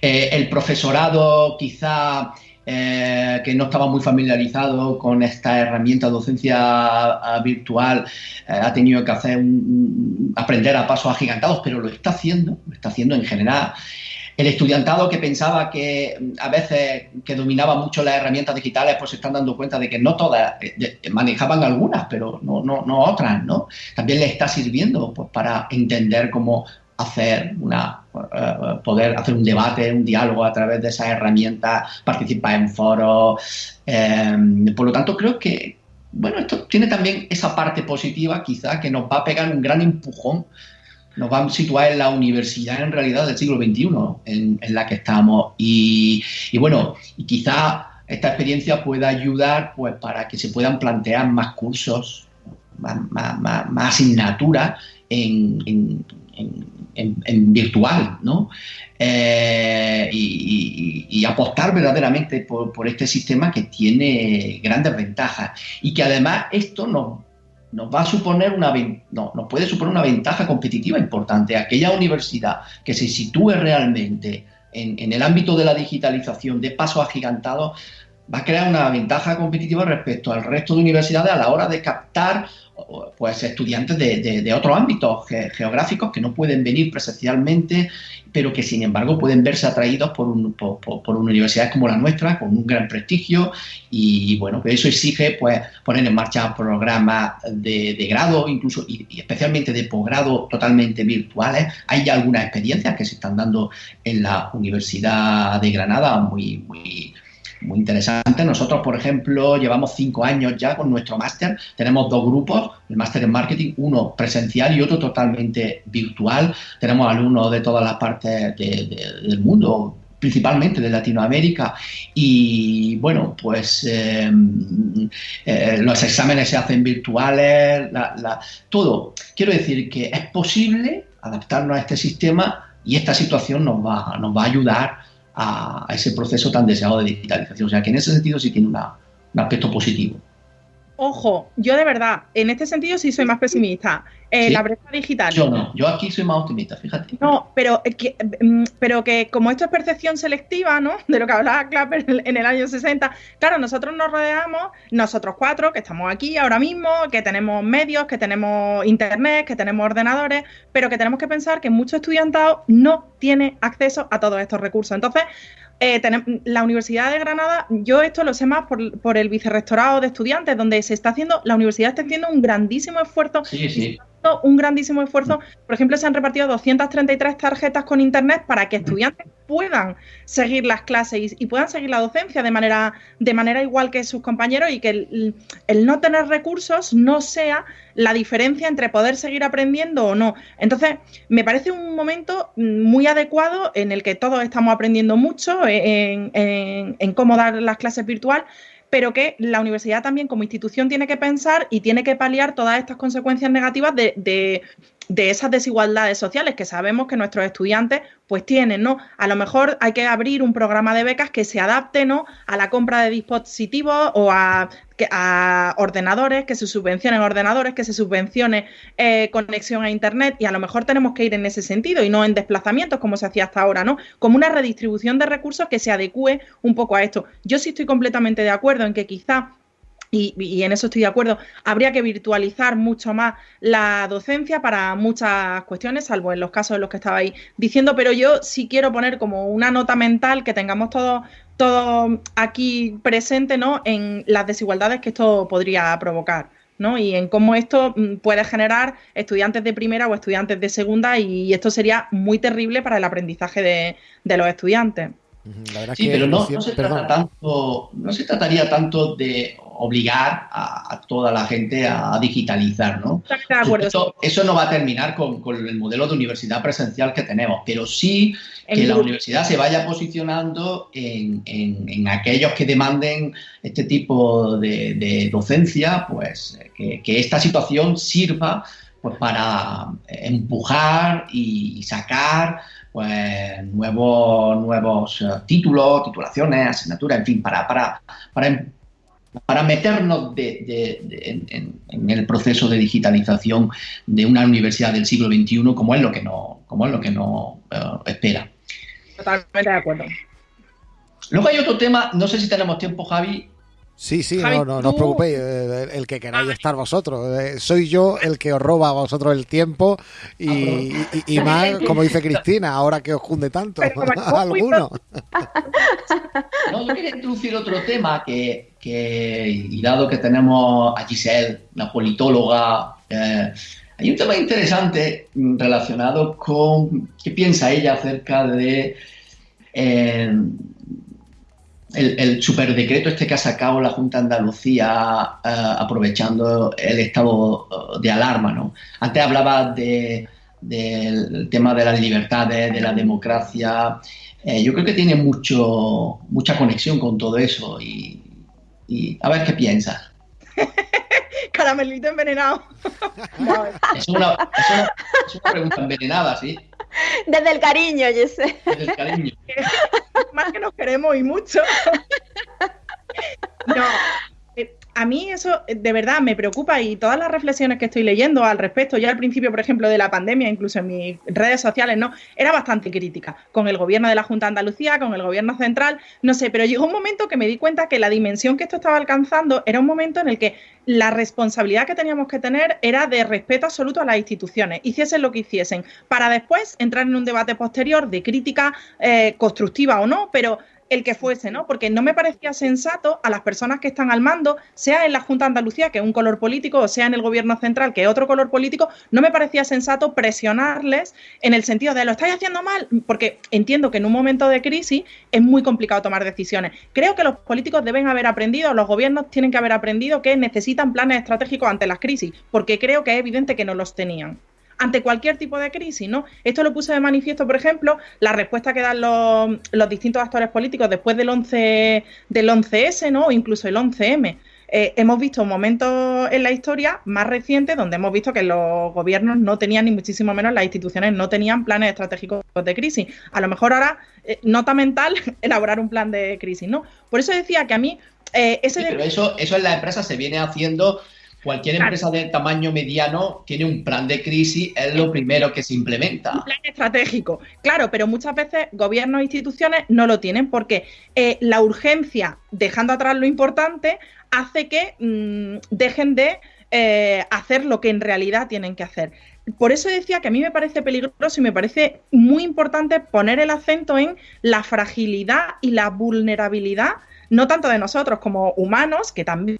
eh, el profesorado quizá eh, que no estaba muy familiarizado con esta herramienta de docencia uh, virtual eh, ha tenido que hacer aprender a pasos agigantados, pero lo está haciendo, lo está haciendo en general. El estudiantado que pensaba que a veces que dominaba mucho las herramientas digitales, pues se están dando cuenta de que no todas, manejaban algunas, pero no, no, no otras, ¿no? También les está sirviendo pues, para entender cómo hacer una uh, poder hacer un debate, un diálogo a través de esas herramientas, participar en foros. Eh, por lo tanto, creo que bueno, esto tiene también esa parte positiva, quizá, que nos va a pegar un gran empujón, nos va a situar en la universidad en realidad del siglo XXI en, la que estamos. Y, bueno, y quizá esta experiencia pueda ayudar pues, para que se puedan plantear más cursos, más, más, más, asignaturas en, en, virtual, ¿no? Eh, y, apostar verdaderamente por, este sistema que tiene grandes ventajas y que además esto nos, nos va a suponer una no, nos puede suponer una ventaja competitiva importante. Aquella universidad que se sitúe realmente en, en el ámbito de la digitalización de paso agigantado va a crear una ventaja competitiva respecto al resto de universidades a la hora de captar pues estudiantes de, de, otros ámbitos ge geográficos que no pueden venir presencialmente, pero que sin embargo pueden verse atraídos por, un, por, por, universidades como la nuestra, con un gran prestigio, y bueno, pues eso exige pues poner en marcha programas de, de grado, incluso y, y, especialmente de posgrado totalmente virtuales. Hay ya algunas experiencias que se están dando en la Universidad de Granada, muy, muy muy interesante. Nosotros, por ejemplo, llevamos cinco años ya con nuestro máster. Tenemos dos grupos, el máster en marketing, uno presencial y otro totalmente virtual. Tenemos alumnos de todas las partes de, de, del mundo, principalmente de Latinoamérica. Y bueno, pues eh, eh, los exámenes se hacen virtuales, todo. Quiero decir que es posible adaptarnos a este sistema y esta situación nos va, nos va a ayudar a, ese proceso tan deseado de digitalización. O sea que en ese sentido sí tiene una, un aspecto positivo. Ojo, yo de verdad, en este sentido sí soy más pesimista. Eh, ¿Sí? La brecha digital. Yo no, yo aquí soy más optimista, fíjate. No, pero que, mm, pero que como esto es percepción selectiva, ¿no? [LAUGHS] De lo que hablaba Clapper en en el año 60, claro, nosotros nos rodeamos, nosotros cuatro, que estamos aquí ahora mismo, que tenemos medios, que tenemos internet, que tenemos ordenadores, pero que tenemos que pensar que mucho estudiantado no tiene acceso a todos estos recursos. Entonces, eh, la Universidad de Granada, yo esto lo sé más por, por el vicerrectorado de estudiantes, donde se está haciendo, la universidad está haciendo un grandísimo esfuerzo Sí, sí. Un grandísimo esfuerzo. Por ejemplo, se han repartido 233 tarjetas con internet para que estudiantes puedan seguir las clases y, puedan seguir la docencia de manera, de manera igual que sus compañeros y que el, el no tener recursos no sea la diferencia entre poder seguir aprendiendo o no. Entonces, me parece un momento muy adecuado en el que todos estamos aprendiendo mucho en, en- cómo dar las clases virtual, pero que la universidad también como institución tiene que pensar y tiene que paliar todas estas consecuencias negativas de, de esas desigualdades sociales que sabemos que nuestros estudiantes pues tienen, ¿no? A lo mejor hay que abrir un programa de becas que se adapte, ¿no? A la compra de dispositivos o a, ordenadores, que se subvencionen ordenadores, que se subvencione eh, conexión a Internet y a lo mejor tenemos que ir en ese sentido y no en desplazamientos como se hacía hasta ahora, ¿no? Como una redistribución de recursos que se adecue un poco a esto. Yo sí estoy completamente de acuerdo en que quizá y, y en eso estoy de acuerdo, habría que virtualizar mucho más la docencia para muchas cuestiones, salvo en los casos en los que estabais diciendo, pero yo sí quiero poner como una nota mental que tengamos todos todo aquí presente ¿no? en las desigualdades que esto podría provocar. ¿no? Y en cómo esto mm, puede generar estudiantes de primera o estudiantes de segunda, y esto sería muy terrible para el aprendizaje de, de los estudiantes. La verdad Sí, que pero no, no se trata tanto, no se trataría tanto de obligar a, a toda la gente a digitalizar, ¿no? Totalmente de acuerdo. Eso, eso no va a terminar con, con el modelo de universidad presencial que tenemos, pero sí que la universidad se vaya posicionando en, en- en aquellos que demanden este tipo de, de docencia, pues eh, que, que esta situación sirva pues, para empujar y sacar pues, nuevos, nuevos eh, títulos, titulaciones, asignaturas, en fin, para, para, para, em- para meternos de- de- de- en, en- en el proceso de digitalización de una universidad del siglo XXI como es lo que no, como es lo que no eh, espera. Totalmente de acuerdo. Luego hay otro tema, no sé si tenemos tiempo, Javi. Sí, sí, Javi, no, no, no os preocupéis, eh, el que queráis estar vosotros. Eh, soy yo el que os roba a vosotros el tiempo y, y- y más, [LAUGHS] como dice Cristina, ahora que os junde tanto, Pero como [LAUGHS] a algunos. No, yo quería introducir otro tema que, y dado que tenemos a Giselle, la politóloga, eh, hay un tema interesante relacionado con qué piensa ella acerca de eh, el, superdecreto este que ha sacado la Junta de Andalucía eh, aprovechando el estado de alarma, ¿no? Antes hablaba de, del tema de las libertades, de la democracia. Yo creo que tiene mucho, mucha conexión con todo eso y, y a ver qué piensas. [LAUGHS] Caramelito envenenado. No, [LAUGHS] Es una, es una- es una pregunta envenenada, ¿sí? Desde el cariño, Jesse. Desde el cariño. [LAUGHS] más que nos queremos y mucho. No, a mí eso eh, de verdad me preocupa y todas las reflexiones que estoy leyendo al respecto, ya al principio, por ejemplo, de la pandemia, incluso en mis redes sociales, no, era bastante crítica con el gobierno de la Junta de Andalucía, con el gobierno central, no sé, pero llegó un momento que me di cuenta que la dimensión que esto estaba alcanzando era un momento en el que la responsabilidad que teníamos que tener era de respeto absoluto a las instituciones, hiciesen lo que hiciesen, para después entrar en un debate posterior de crítica eh, constructiva o no, pero el que fuese, ¿no? Porque no me parecía sensato a las personas que están al mando, sea en la Junta de Andalucía, que es un color político, o sea en el gobierno central, que es otro color político, no me parecía sensato presionarles en el sentido de lo estáis haciendo mal, porque entiendo que en un momento de crisis es muy complicado tomar decisiones. Creo que los políticos deben haber aprendido, los gobiernos tienen que haber aprendido que necesitan planes estratégicos ante las crisis, porque creo que es evidente que no los tenían ante cualquier tipo de crisis, ¿no? Esto lo puse de manifiesto, por ejemplo, la respuesta que dan los, los distintos actores políticos después del 11 del 11S, ¿no? O incluso el 11M. eh, hemos visto momentos en la historia más recientes donde hemos visto que los gobiernos no tenían, ni muchísimo menos las instituciones no tenían planes estratégicos de crisis. A lo mejor ahora eh, nota mental [LAUGHS] elaborar un plan de crisis, ¿no? Por eso decía que a mí... Eh, ese pero eso, eso en la empresa se viene haciendo Cualquier empresa de tamaño mediano tiene un plan de crisis, es lo primero que se implementa. Un plan estratégico, claro, pero muchas veces gobiernos e instituciones no lo tienen porque eh, la urgencia, dejando atrás lo importante, hace que mm, dejen de eh, hacer lo que en realidad tienen que hacer. Por eso decía que a mí me parece peligroso y me parece muy importante poner el acento en la fragilidad y la vulnerabilidad no tanto de nosotros como humanos, que también,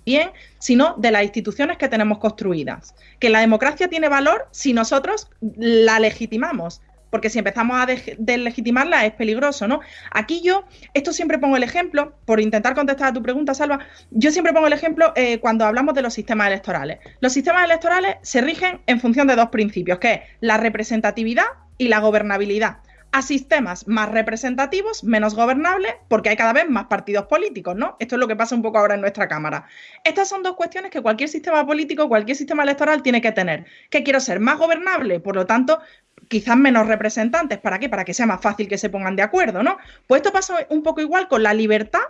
sino de las instituciones que tenemos construidas. Que la democracia tiene valor si nosotros la legitimamos, porque si empezamos a deslegitimarla es peligroso, ¿no? Aquí yo, esto siempre pongo el ejemplo, por intentar contestar a tu pregunta, Salva, yo siempre pongo el ejemplo eh, cuando hablamos de los sistemas electorales. Los sistemas electorales se rigen en función de dos principios, que es la representatividad y la gobernabilidad a sistemas más representativos, menos gobernables, porque hay cada vez más partidos políticos, ¿no? Esto es lo que pasa un poco ahora en nuestra Cámara. Estas son dos cuestiones que cualquier sistema político, cualquier sistema electoral tiene que tener. Que quiero ser más gobernable, por lo tanto, quizás menos representantes. ¿Para qué? Para que sea más fácil que se pongan de acuerdo, ¿no? Pues esto pasa un poco igual con la libertad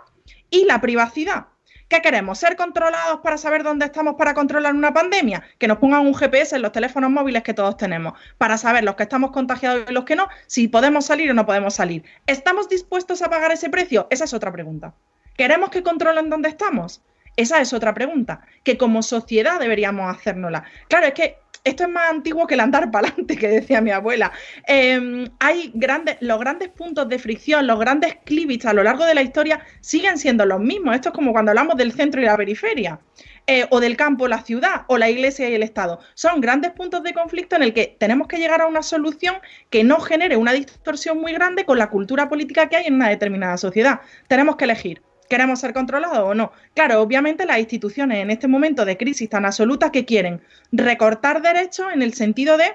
y la privacidad. ¿Qué queremos? ¿Ser controlados para saber dónde estamos para controlar una pandemia? Que nos pongan un GPS en los teléfonos móviles que todos tenemos, para saber los que estamos contagiados y los que no, si podemos salir o no podemos salir. ¿Estamos dispuestos a pagar ese precio? Esa es otra pregunta. ¿Queremos que controlen dónde estamos? Esa es otra pregunta, que como sociedad deberíamos hacérnosla. Claro, es que esto es más antiguo que el andar para adelante, [LAUGHS] que decía mi abuela. Em, hay grandes, los grandes puntos de fricción, los grandes clívics a lo largo de la historia siguen siendo los mismos. Esto es como cuando hablamos del centro y la periferia. Eh, o del campo, la ciudad, o la iglesia y el Estado. Son grandes puntos de conflicto en el que tenemos que llegar a una solución que no genere una distorsión muy grande con la cultura política que hay en una determinada sociedad. Tenemos que elegir ¿Queremos ser controlados o no? Claro, obviamente las instituciones en este momento de crisis tan absoluta que quieren recortar derechos en el sentido de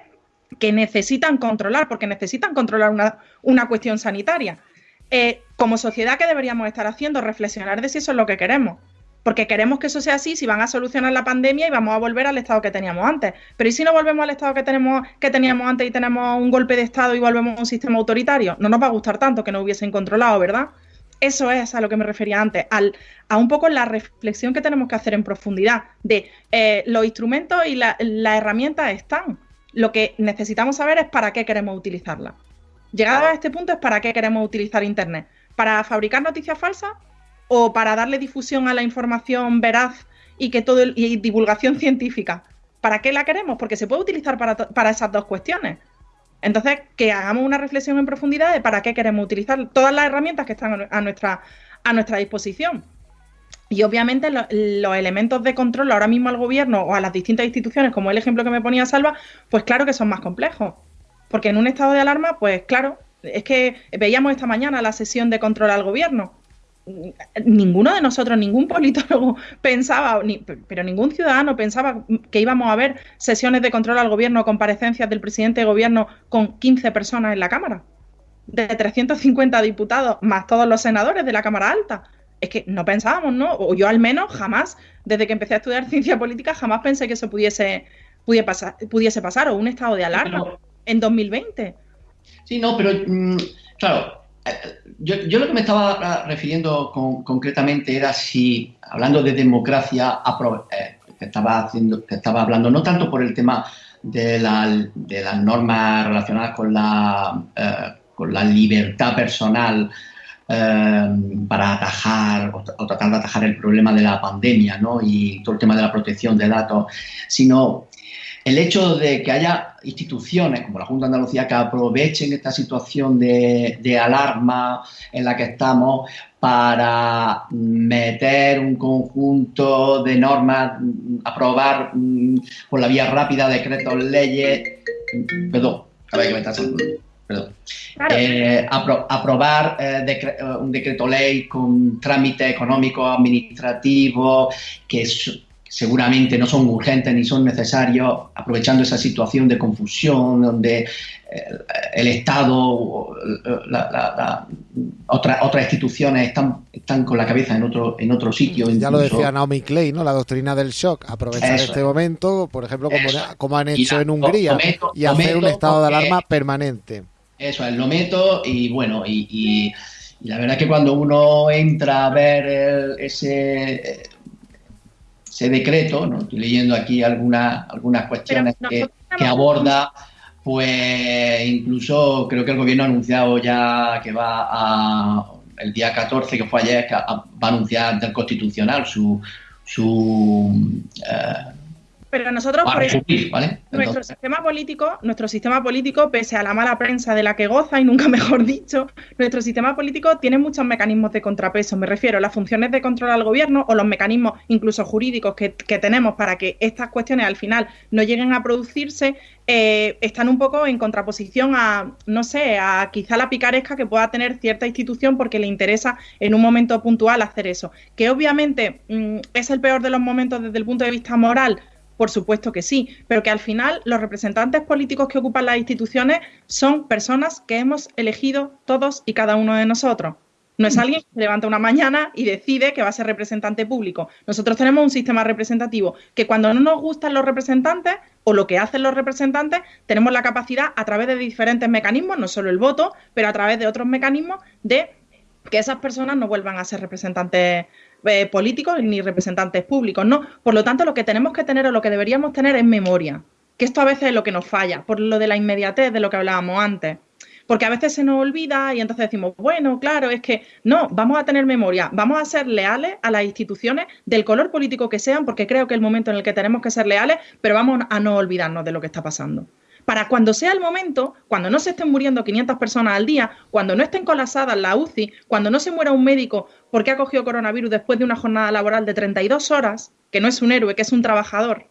que necesitan controlar, porque necesitan controlar una, cuestión sanitaria. Eh, como sociedad, ¿qué deberíamos estar haciendo? Reflexionar de si eso es lo que queremos. Porque queremos que eso sea así, si van a solucionar la pandemia y vamos a volver al estado que teníamos antes. Pero ¿y si no volvemos al estado que, tenemos, que teníamos antes y tenemos un golpe de estado y volvemos a un sistema autoritario? No nos va a gustar tanto que no hubiesen controlado, ¿verdad? Eso es a lo que me refería antes, al, a un poco la reflexión que tenemos que hacer en profundidad de eh, los instrumentos y las herramientas están. Lo que necesitamos saber es para qué queremos utilizarla. Llegado a este punto es para qué queremos utilizar Internet. ¿Para fabricar noticias falsas o para darle difusión a la información veraz y que todo y divulgación [LAUGHS] científica? ¿Para qué la queremos? Porque se puede utilizar para, para esas dos cuestiones. Entonces, que hagamos una reflexión en profundidad de para qué queremos utilizar todas las herramientas que están a nuestra, a nuestra disposición. Y obviamente los elementos de control ahora mismo al gobierno o a las distintas instituciones, como el ejemplo que me ponía Salva, pues claro que son más complejos. Porque en un estado de alarma, pues claro, es que veíamos esta mañana la sesión de control al gobierno ninguno de nosotros, ningún politólogo [LAUGHS] pensaba, pero ningún ciudadano pensaba que íbamos a ver sesiones de control al gobierno, comparecencias del presidente de gobierno con 15 personas en la Cámara, de 350 diputados, más todos los senadores de la Cámara Alta. Es que no pensábamos, ¿no? O yo al menos jamás, desde que empecé a estudiar [LAUGHS] ciencia política, jamás pensé que eso pudiese, pudiese, pasar, pudiese pasar, o un estado de alarma en 2020. Sí, no, pero mm, claro, yo, yo, lo que me estaba refiriendo concretamente era si, hablando de democracia, eh, estaba, haciendo, estaba hablando no tanto por el tema de, las normas relacionadas con la, eh, con la libertad personal eh, para atajar o, tratar de atajar el problema de la pandemia ¿no? y todo el tema de la protección de datos, sino el hecho de que haya instituciones como la Junta de Andalucía que aprovechen esta situación de, alarma en la que estamos para meter un conjunto de normas, aprobar mm, por la vía rápida decretos, leyes, perdón, a ver que me está perdón, eh, aprobar eh, eh, un decreto ley con trámite económico administrativo que es seguramente no son urgentes ni son necesarios, aprovechando esa situación de confusión donde eh, el Estado, la, la, otras instituciones están, están con la cabeza en otro, en otro sitio. Ya lo decía Naomi Klein, ¿no? la doctrina del shock, aprovechar este momento, por ejemplo, como, como han hecho en Hungría, y hacer un estado de alarma permanente. Eso es, lo meto y bueno, y, la verdad es que cuando uno entra a ver ese ese decreto, ¿no? estoy leyendo aquí algunas, algunas cuestiones que, aborda, pues incluso creo que el gobierno ha anunciado ya que va a, el día 14, que fue ayer, que va a anunciar del constitucional su, su eh, pero nosotros, por nuestro sistema político, nuestro sistema político, pese a la mala prensa de la que goza y nunca [LAUGHS] mejor dicho, nuestro sistema político tiene muchos mecanismos de contrapeso. Me refiero a las funciones de control al gobierno o los mecanismos incluso jurídicos que, tenemos para que estas cuestiones al final no lleguen a producirse, eh, están un poco en contraposición a, no sé, a quizá la picaresca que pueda tener cierta institución porque le interesa en un momento puntual hacer eso. Que obviamente mm, es el peor de los momentos desde el punto de vista moral por supuesto que sí, pero que al final los representantes políticos que ocupan las instituciones son personas que hemos elegido todos y cada uno de nosotros. No es alguien que se levanta una mañana y decide que va a ser representante público. Nosotros tenemos un sistema representativo que cuando no nos gustan los representantes o lo que hacen los representantes, tenemos la capacidad a través de diferentes mecanismos, no solo el voto, pero a través de otros mecanismos de que esas personas no vuelvan a ser representantes eh, políticos ni representantes públicos, no. Por lo tanto, lo que tenemos que tener o lo que deberíamos tener es memoria, que esto a veces es lo que nos falla, por lo de la inmediatez de lo que hablábamos antes. Porque a veces se nos olvida y entonces decimos, bueno, claro, es que no, vamos a tener memoria, vamos a ser leales a las instituciones del color político que sean, porque creo que es el momento en el que tenemos que ser leales, pero vamos a no olvidarnos de lo que está pasando para cuando sea el momento, cuando no se estén muriendo 500 personas al día, cuando no estén colapsadas la UCI, cuando no se muera un médico porque ha cogido coronavirus después de una jornada laboral de 32 horas, que no es un héroe, que es un trabajador,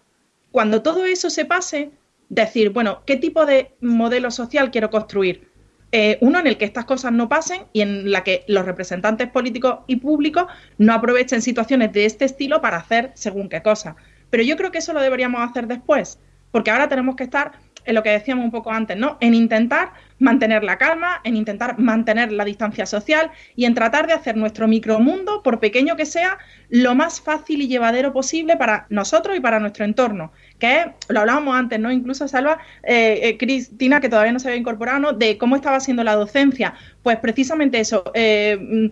cuando todo eso se pase, decir, bueno, ¿qué tipo de modelo social quiero construir? Eh, uno en el que estas cosas no pasen y en la que los representantes políticos y públicos no aprovechen situaciones de este estilo para hacer según qué cosa. Pero yo creo que eso lo deberíamos hacer después, porque ahora tenemos que estar en lo que decíamos un poco antes, ¿no? En intentar mantener la calma, en intentar mantener la distancia social y en tratar de hacer nuestro micromundo, por pequeño que sea, lo más fácil y llevadero posible para nosotros y para nuestro entorno. Que es, lo hablábamos antes, ¿no? Incluso Salva, eh, eh, Cristina, que todavía no se había incorporado, ¿no? De cómo estaba siendo la docencia. Pues precisamente eso. Eh,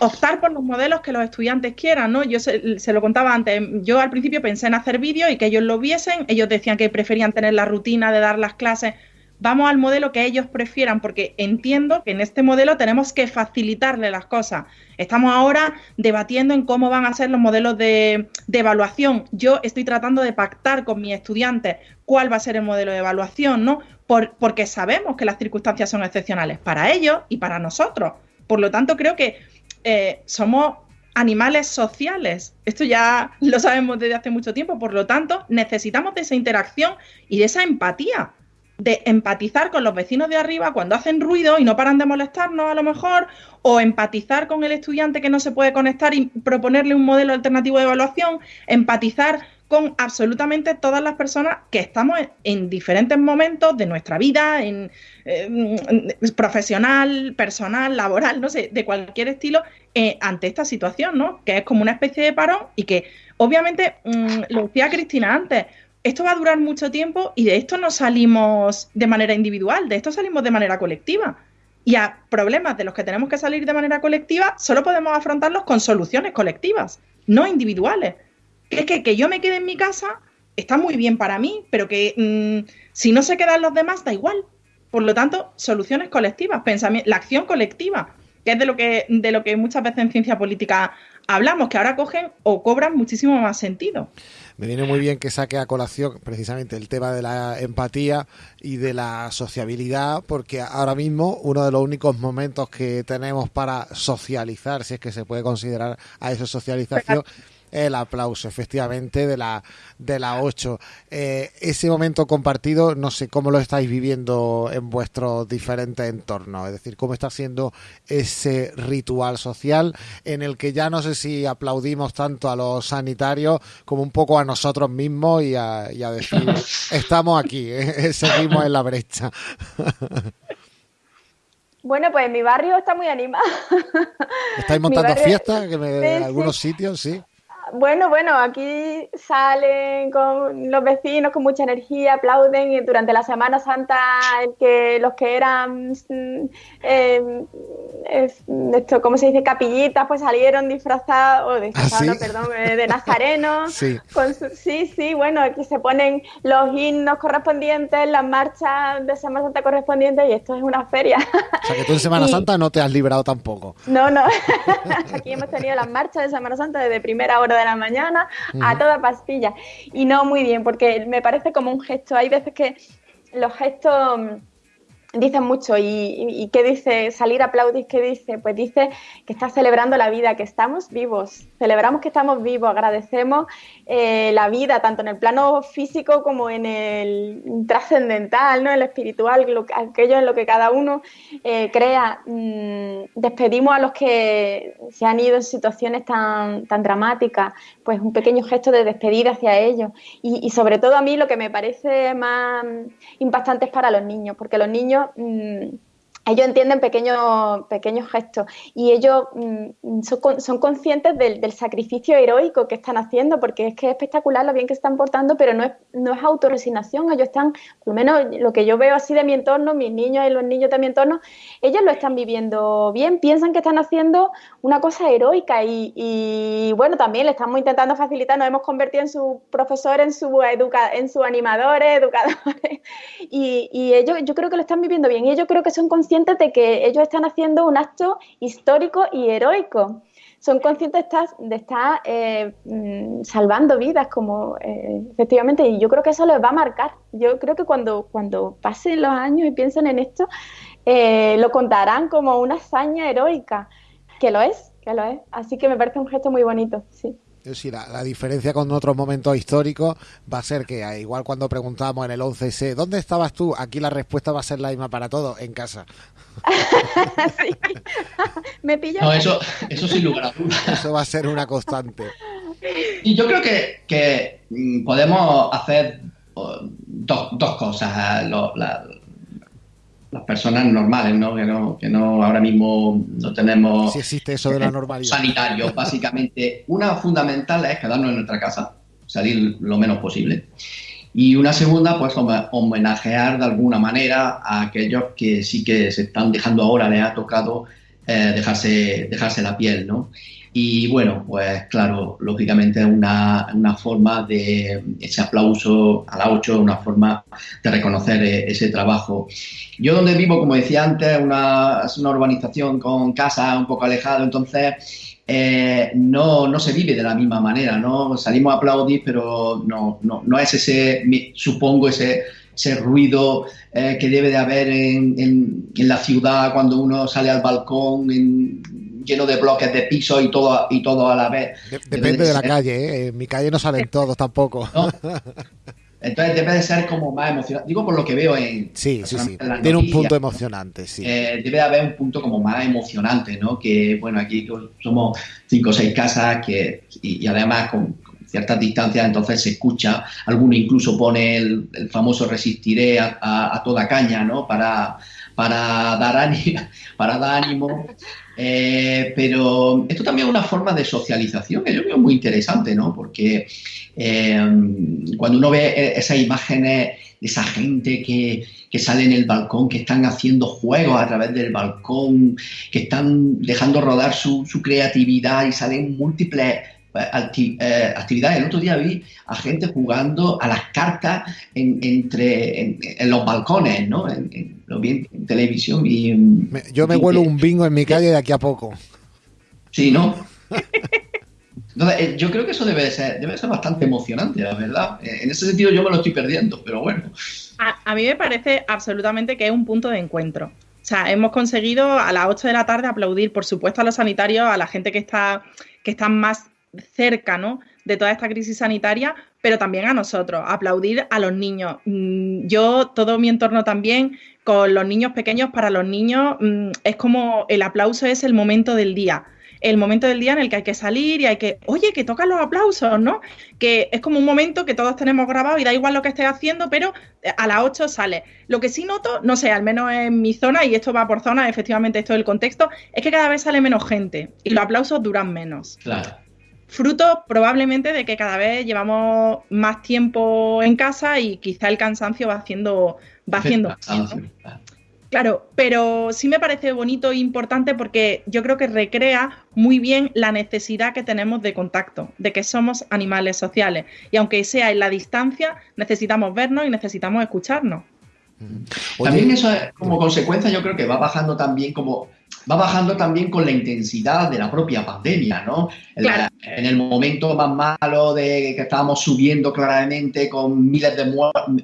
optar por los modelos que los estudiantes quieran, ¿no? Yo se, lo contaba antes, yo al principio pensé en hacer vídeos y que ellos lo viesen, ellos decían que preferían tener la rutina de dar las clases. Vamos al modelo que ellos prefieran, porque entiendo que en este modelo tenemos que facilitarle las cosas. Estamos ahora debatiendo en cómo van a ser los modelos de, evaluación. Yo estoy tratando de pactar con mis estudiantes cuál va a ser el modelo de evaluación, ¿no? porque sabemos que las circunstancias son excepcionales para ellos y para nosotros. Por lo tanto, creo que eh, somos animales sociales. Esto ya lo sabemos desde hace mucho tiempo, por lo tanto, necesitamos de esa interacción y de esa empatía, de empatizar con los vecinos de arriba cuando hacen ruido y no paran de molestarnos a lo mejor, o empatizar con el estudiante que no se puede conectar y proponerle un modelo alternativo de evaluación, empatizar con absolutamente todas las personas que estamos en, diferentes momentos de nuestra vida, en, profesional, personal, laboral, no sé, de cualquier estilo, eh, ante esta situación, ¿no? Que es como una especie de parón y que, obviamente, mm, lo decía Cristina antes, esto va a durar mucho tiempo y de esto no salimos de manera individual, de esto salimos de manera colectiva. Y a problemas de los que tenemos que salir de manera colectiva, solo podemos afrontarlos con soluciones colectivas, no individuales es que que yo me quede en mi casa está muy bien para mí, pero que mm, si no se quedan los demás da igual. Por lo tanto, soluciones colectivas, pensamiento, la acción colectiva, que es de lo que, de lo que muchas veces en ciencia política hablamos, que ahora cogen o cobran muchísimo más sentido. Me viene muy bien que saque a colación precisamente el tema de la empatía y de la sociabilidad, porque ahora mismo uno de los únicos momentos que tenemos para socializar, si es que se puede considerar a esa socialización, el aplauso, efectivamente, de la de la 8. Eh, ese momento compartido, no sé cómo lo estáis viviendo en vuestros diferentes entornos, es decir, cómo está siendo ese ritual social en el que ya no sé si aplaudimos tanto a los sanitarios como un poco a nosotros mismos y a, y a decir, [LAUGHS] estamos aquí, eh, seguimos en la brecha. Bueno, pues mi barrio está muy animado. ¿Estáis montando fiestas en algunos sitios? Sí. Bueno, bueno, aquí salen con los vecinos con mucha energía, aplauden y durante la Semana Santa el que los que eran eh, esto, ¿cómo se dice? capillitas, pues salieron disfrazados, o disfrazados, ¿Ah, perdón, eh, de nazarenos. [LAUGHS] sí. sí, sí, bueno, aquí se ponen los himnos correspondientes, las marchas de Semana Santa correspondientes y esto es una feria. O sea que tú en Semana [LAUGHS] Santa no te has librado tampoco. No, no. [LAUGHS] aquí hemos tenido las marchas de Semana Santa desde primera hora de la mañana a toda pastilla. Y no muy bien, porque me parece como un gesto. Hay veces que los gestos dicen mucho. ¿Y, qué dice salir aplaudir? ¿Qué dice? Pues dice que está celebrando la vida, que estamos vivos. Celebramos que estamos vivos, agradecemos eh, la vida, tanto en el plano físico como en el trascendental, ¿no? en el espiritual, aquello en lo que cada uno eh, crea. Mm, despedimos a los que se han ido en situaciones tan, tan dramáticas, pues un pequeño gesto de despedida hacia ellos. Y, sobre todo a mí lo que me parece más impactante es para los niños, porque los niños Mm, ellos entienden pequeños, pequeños gestos y ellos mm, son, conscientes del, sacrificio heroico que están haciendo, porque es que es espectacular lo bien que están portando, pero no es, no es autorresignación. Ellos están, por lo menos lo que yo veo así de mi entorno, mis niños y los niños de mi entorno, ellos lo están viviendo bien, piensan que están haciendo una cosa heroica y, bueno, también le estamos intentando facilitar, nos hemos convertido en su profesor, en su, educa, en su animadores, [LAUGHS] educadores, y, y ellos yo creo que lo están viviendo bien y ellos creo que son conscientes de que ellos están haciendo un acto histórico y heroico. Son conscientes de estar, eh, mm, salvando vidas, como eh, efectivamente, y yo creo que eso les va a marcar. Yo creo que cuando, cuando pasen los años y piensen en esto, eh, lo contarán como una hazaña heroica, que lo es, que lo es. Así que me parece un gesto muy bonito, sí. Sí, la, la, diferencia con otros momentos históricos va a ser que, ah, igual cuando preguntamos en el 11S, ¿dónde estabas tú? Aquí la respuesta va a ser la misma para todos, en casa. sí. [LAUGHS] Me pillo. No, eso, eso sin lugar a dudas. Eso va a ser una constante. Y yo creo que, que mm, podemos hacer dos, dos cosas. Lo, la, las personas normales, ¿no? Que, ¿no? que no ahora mismo no tenemos... Si existe eso de la normalidad. Sanitarios, [LAUGHS] básicamente. Una fundamental es quedarnos en nuestra casa, salir lo menos posible. Y una segunda, pues homenajear de alguna manera a aquellos que sí que se están dejando ahora, les ha tocado eh, dejarse, dejarse la piel, ¿no? Y bueno, pues claro, lógicamente es una, una, forma de ese aplauso a la 8, una forma de reconocer e, ese trabajo. Yo donde vivo, como decía antes, una, es una urbanización con casa un poco alejado, entonces eh, no, no se vive de la misma manera, ¿no? Salimos a aplaudir, pero no, no, no es ese, supongo, ese, ese ruido eh, que debe de haber en, en, la ciudad cuando uno sale al balcón, lleno de bloques de piso y todo, y todo a la vez. depende de, la calle, ¿eh? En mi calle no salen todos tampoco. Entonces debe de ser como más emocionante. Digo por lo que veo en. Sí, sí, sí. Tiene un punto emocionante, sí. Eh, debe de haber un punto como más emocionante, ¿no? Que, bueno, aquí somos cinco o seis casas que, y, además con, ciertas distancias, entonces se escucha. Alguno incluso pone el, famoso resistiré a, a, toda caña, ¿no? Para, para, dar, ánimo, [LAUGHS] para dar ánimo. Eh, pero esto también es una forma de socialización que yo veo muy interesante, ¿no? Porque eh, cuando uno ve e-, esas imágenes de esa gente que, que, sale en el balcón, que están haciendo juegos a través del balcón, que están dejando rodar su, su creatividad y salen múltiples eh, actividades. El otro día vi a gente jugando a las cartas en, entre en, los balcones, ¿no? lo vi en, televisión y yo me huelo un bingo en mi calle de aquí a poco. Sí, ¿no? [LAUGHS] Entonces, eh, yo creo que eso debe ser, debe ser bastante emocionante, la verdad. Eh, en ese sentido yo me lo estoy perdiendo, pero bueno. A, a mí me parece absolutamente que es un punto de encuentro. O sea, hemos conseguido a las 8 de la tarde aplaudir, por supuesto, a los sanitarios, a la gente que está, que está más cerca, ¿no? De toda esta crisis sanitaria, pero también a nosotros, aplaudir a los niños. Mm, yo, todo mi entorno también, con los niños pequeños, para los niños mm, es como el aplauso es el momento del día el momento del día en el que hay que salir y hay que, oye, que tocan los aplausos, ¿no? Que es como un momento que todos tenemos grabado y da igual lo que estés haciendo, pero eh, a las 8 sale. Lo que sí noto, no sé, al menos en mi zona, y esto va por zona, efectivamente esto es el contexto, es que cada vez sale menos gente y los aplausos duran menos. Claro. Fruto probablemente de que cada vez llevamos más tiempo en casa y quizá el cansancio va haciendo, va haciendo. Claro, pero sí me parece bonito e importante porque yo creo que recrea muy bien la necesidad que tenemos de contacto, de que somos animales sociales. Y aunque sea en la distancia, necesitamos vernos y necesitamos escucharnos. también eso es, como consecuencia yo creo que va bajando también como va bajando también con la intensidad de la propia pandemia, ¿no? En el momento más malo de que estábamos subiendo claramente con miles de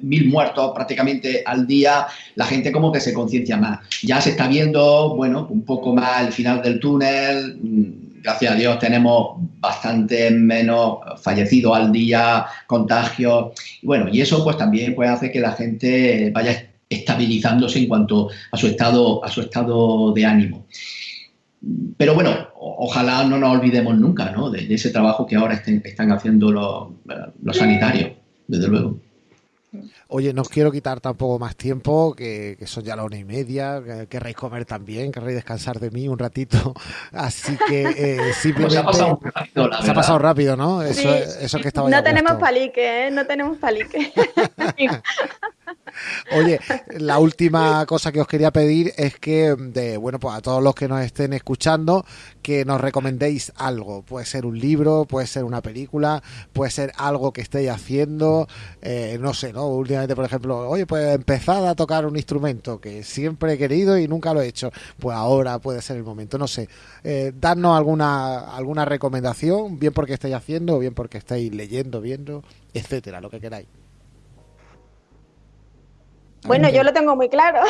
mil muertos prácticamente al día, la gente como que se conciencia más. Ya se está viendo, bueno, un poco más el final del túnel. Mm, gracias a Dios tenemos bastante menos fallecidos al día, contagios. Bueno, y eso pues también puede hacer que la gente vaya estabilizándose en cuanto a su estado, a su estado de ánimo. Pero bueno, ojalá no nos olvidemos nunca ¿no? de, ese trabajo que ahora están haciendo los, los sanitarios, desde luego. Oye, no os quiero quitar tampoco más tiempo, que, son ya las una y media, que querréis comer también, querréis descansar de mí un ratito, [LAUGHS] así que eh, simplemente... Pues [LAUGHS] se ha pasado rápido, Se ha pasado rápido, ¿no? Eso, eso que estaba No tenemos palique, ¿eh? No tenemos palique. [LAUGHS] Oye, la última cosa que os quería pedir es que, de, bueno, pues a todos los que nos estén escuchando, que nos recomendéis algo. Puede ser un libro, puede ser una película, puede ser algo que estéis haciendo, eh, no sé, ¿no? Últimamente, por ejemplo, oye, pues empezad a tocar un instrumento que siempre he querido y nunca lo he hecho. Pues ahora puede ser el momento, no sé. Eh, darnos alguna, alguna recomendación, bien porque estáis haciendo, o bien porque estáis leyendo, viendo, etcétera, lo que queráis. Bueno, yo lo tengo muy claro.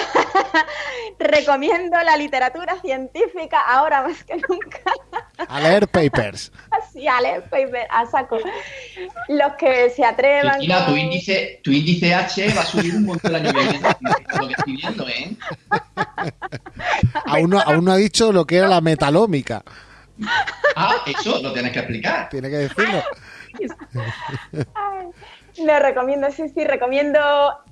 [LAUGHS] Recomiendo la literatura científica ahora más que nunca. a leer papers. Sí, a leer papers, a saco. Los que se atrevan. Mira, tu, índice, tu índice H va a subir un montón el año que viene. Lo que estoy viendo, ¿eh? [LAUGHS] Aún no, aún no ha dicho lo que era la metalómica. Ah, eso lo tienes que explicar. Tiene que decirlo. Ay. Le recomiendo, sí, sí, recomiendo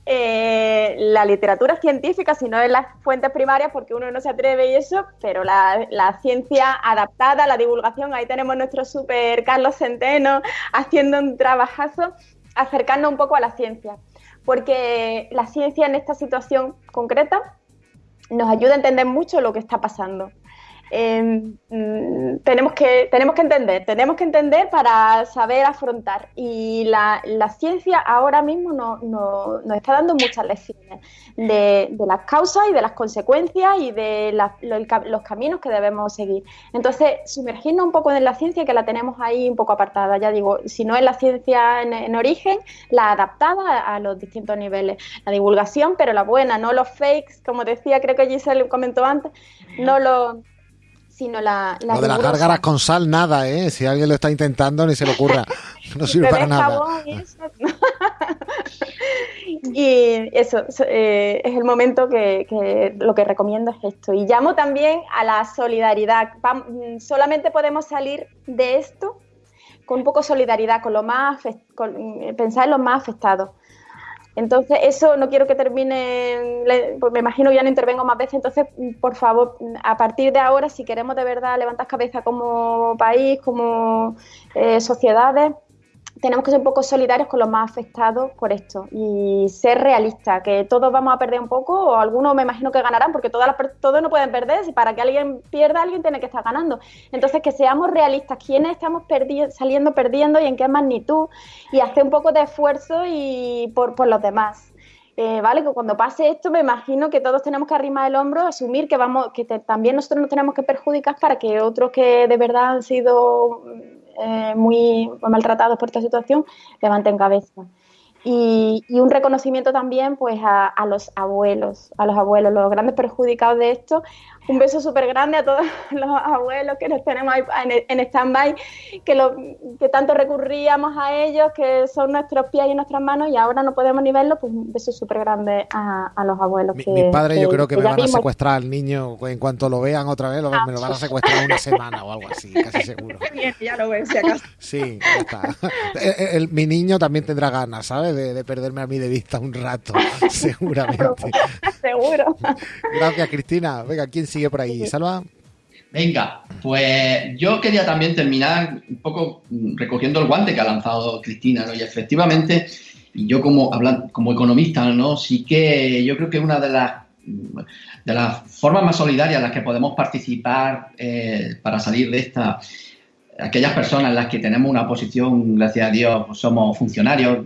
eh, la literatura científica, si no en las fuentes primarias, porque uno no se atreve y eso, pero la, ciencia adaptada, la divulgación, ahí tenemos nuestro super Carlos Centeno haciendo un trabajazo, acercando un poco a la ciencia, porque la ciencia en esta situación concreta nos ayuda a entender mucho lo que está pasando. Em, mm, tenemos, que, tenemos que entender, tenemos que entender para saber afrontar. Y la, ciencia ahora mismo nos no, está dando muchas lecciones de, las causas y de las consecuencias y de los caminos que debemos seguir. Entonces, sumergirnos un poco en la ciencia que la tenemos ahí un poco apartada. Ya digo, si no es la ciencia en, origen, la adaptada a los distintos niveles. La divulgación, pero la buena, no los fakes, como decía, creo que Giselle comentó antes, no los sino la, Lo de las gárgaras con sal, nada, ¿eh? Si alguien lo está intentando, ni se le ocurra. [LAUGHS] No sirve para nada. [LAUGHS] Y eso, eh, es el momento que, lo que recomiendo es esto. Y llamo también a la solidaridad. solamente podemos salir de esto con un poco de solidaridad, con lo más pensar en los más afectados. Entonces, eso no quiero que termine, pues me imagino que ya no intervengo más veces, entonces, por favor, a partir de ahora, si queremos de verdad levantar cabeza como país, como eh, sociedades, tenemos que ser un poco solidarios con los más afectados por esto y ser realistas, que todos vamos a perder un poco, o algunos me imagino que ganarán, porque todas todos no pueden perder, si para que alguien pierda, alguien tiene que estar ganando. Entonces, que seamos realistas, quiénes estamos saliendo perdiendo y en qué magnitud, y hacer un poco de esfuerzo y por, por los demás. Eh, vale, que cuando pase esto me imagino que todos tenemos que arrimar el hombro, asumir que vamos, que también nosotros nos tenemos que perjudicar para que otros que de verdad han sido eh, muy maltratados por esta situación levanten cabeza. Y, y un reconocimiento también pues a, a los abuelos, a los abuelos, los grandes perjudicados de esto un beso súper grande a todos [LAUGHS] los abuelos que nos tenemos ahí en, en stand-by, que, lo, que tanto recurríamos a ellos, que son nuestros pies y nuestras manos y ahora no podemos ni verlo, pues un beso súper grande a, a, los abuelos. Mi, que, mis padres yo creo que, que me van a secuestrar al niño en cuanto lo vean otra vez, lo, me lo van a secuestrar una semana o algo así, casi seguro. [LAUGHS] Bien, ya lo ves, si acaso. Sí, ya está. [LAUGHS] El, el, mi niño también tendrá ganas, ¿sabes? De, de, perderme a mí de vista un rato, [LAUGHS] seguramente. [LAUGHS] Seguro. Gracias, Cristina. Venga, ¿quién sigue por ahí? ¿Salva? Venga, pues yo quería también terminar un poco recogiendo el guante que ha lanzado Cristina, ¿no? Y efectivamente, y yo como, hablando, como economista, ¿no? Sí que yo creo que una de las de las formas más solidarias en las que podemos participar eh, para salir de esta, aquellas personas en las que tenemos una posición, gracias a Dios, pues somos funcionarios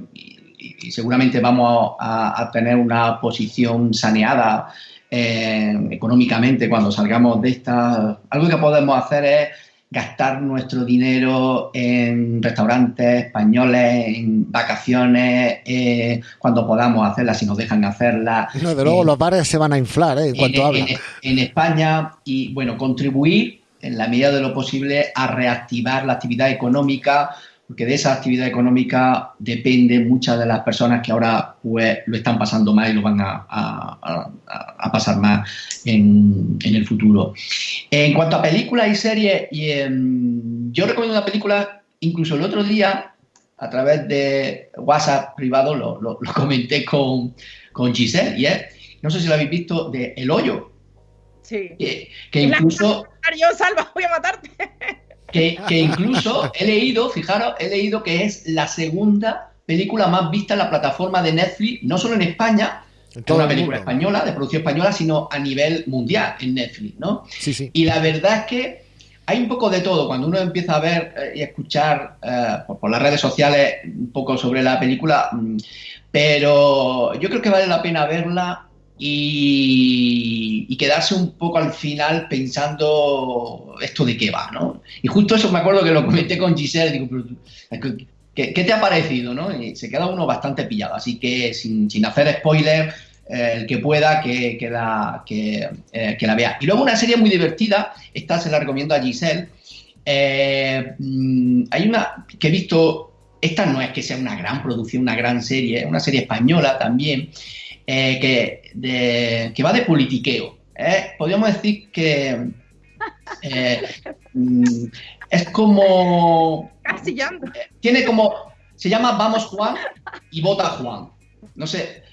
y, seguramente vamos a, a, tener una posición saneada eh, económicamente cuando salgamos de esta. Algo que podemos hacer es gastar nuestro dinero en restaurantes españoles, en vacaciones, eh, cuando podamos hacerlas, si nos dejan hacerlas. No, de luego eh, los bares se van a inflar ¿eh? en cuanto en, hablan. En, en, España y, bueno, contribuir en la medida de lo posible a reactivar la actividad económica, porque de esa actividad económica depende muchas de las personas que ahora pues lo están pasando mal y lo van a, a, a pasar más en, en, el futuro. En cuanto a películas y series, y, yo recomiendo una película, incluso el otro día, a través de WhatsApp privado, lo, lo, lo comenté con, con Giselle, y es, no sé si lo habéis visto, de El Hoyo. Sí. Que, que incluso... [LAUGHS] Yo, salva, voy a matarte. Que, que, incluso he leído, fijaros, he leído que es la segunda película más vista en la plataforma de Netflix, no solo en España, es una película española, de producción española, sino a nivel mundial en Netflix, ¿no? Sí, sí. Y la verdad es que hay un poco de todo. Cuando uno empieza a ver eh, y a escuchar eh, por, por, las redes sociales un poco sobre la película, mm, pero yo creo que vale la pena verla y, quedarse un poco al final pensando esto de qué va, ¿no? Y justo eso me acuerdo que lo comenté con Giselle, digo, pero, ¿qué, ¿qué, te ha parecido, no? Y se queda uno bastante pillado, así que sin, sin hacer spoiler, eh, el que pueda que, que la, eh, que, la vea. Y luego una serie muy divertida, esta se la recomiendo a Giselle, eh, hay una que he visto, esta no es que sea una gran producción, una gran serie, es una serie española también, eh, que, de, que, va de politiqueo. ¿eh? Podríamos decir que eh, es como. Tiene como. Se llama Vamos Juan y Vota Juan. No sé.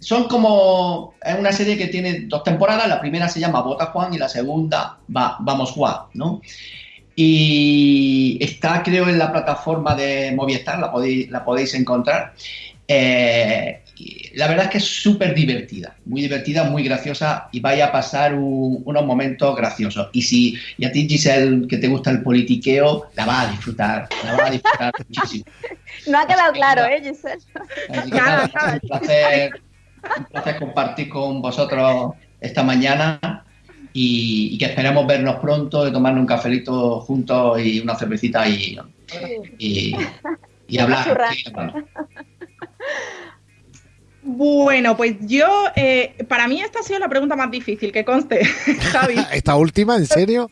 son como. Es una serie que tiene dos temporadas. La primera se llama Vota Juan y la segunda va, Vamos Juan, ¿no? Y está, creo, en la plataforma de Movistar, la podéis, la podéis encontrar. Eh, la verdad es que es súper divertida, muy divertida, muy graciosa y vaya a pasar un, unos momentos graciosos. Y si y a ti, Giselle, que te gusta el politiqueo, la vas a disfrutar, la vas a disfrutar [LAUGHS] muchísimo. No ha quedado claro, ¿eh, Giselle? Nada, nada. Un placer, un placer compartir con vosotros esta mañana y, y, que esperemos vernos pronto, de tomarnos un cafelito juntos y una cervecita y, y, y [LAUGHS] hablar. [LAUGHS] Bueno, pues yo, eh, para mí esta ha sido la pregunta más difícil, que conste, [LAUGHS] Javi. [LAUGHS] ¿Esta última, en serio?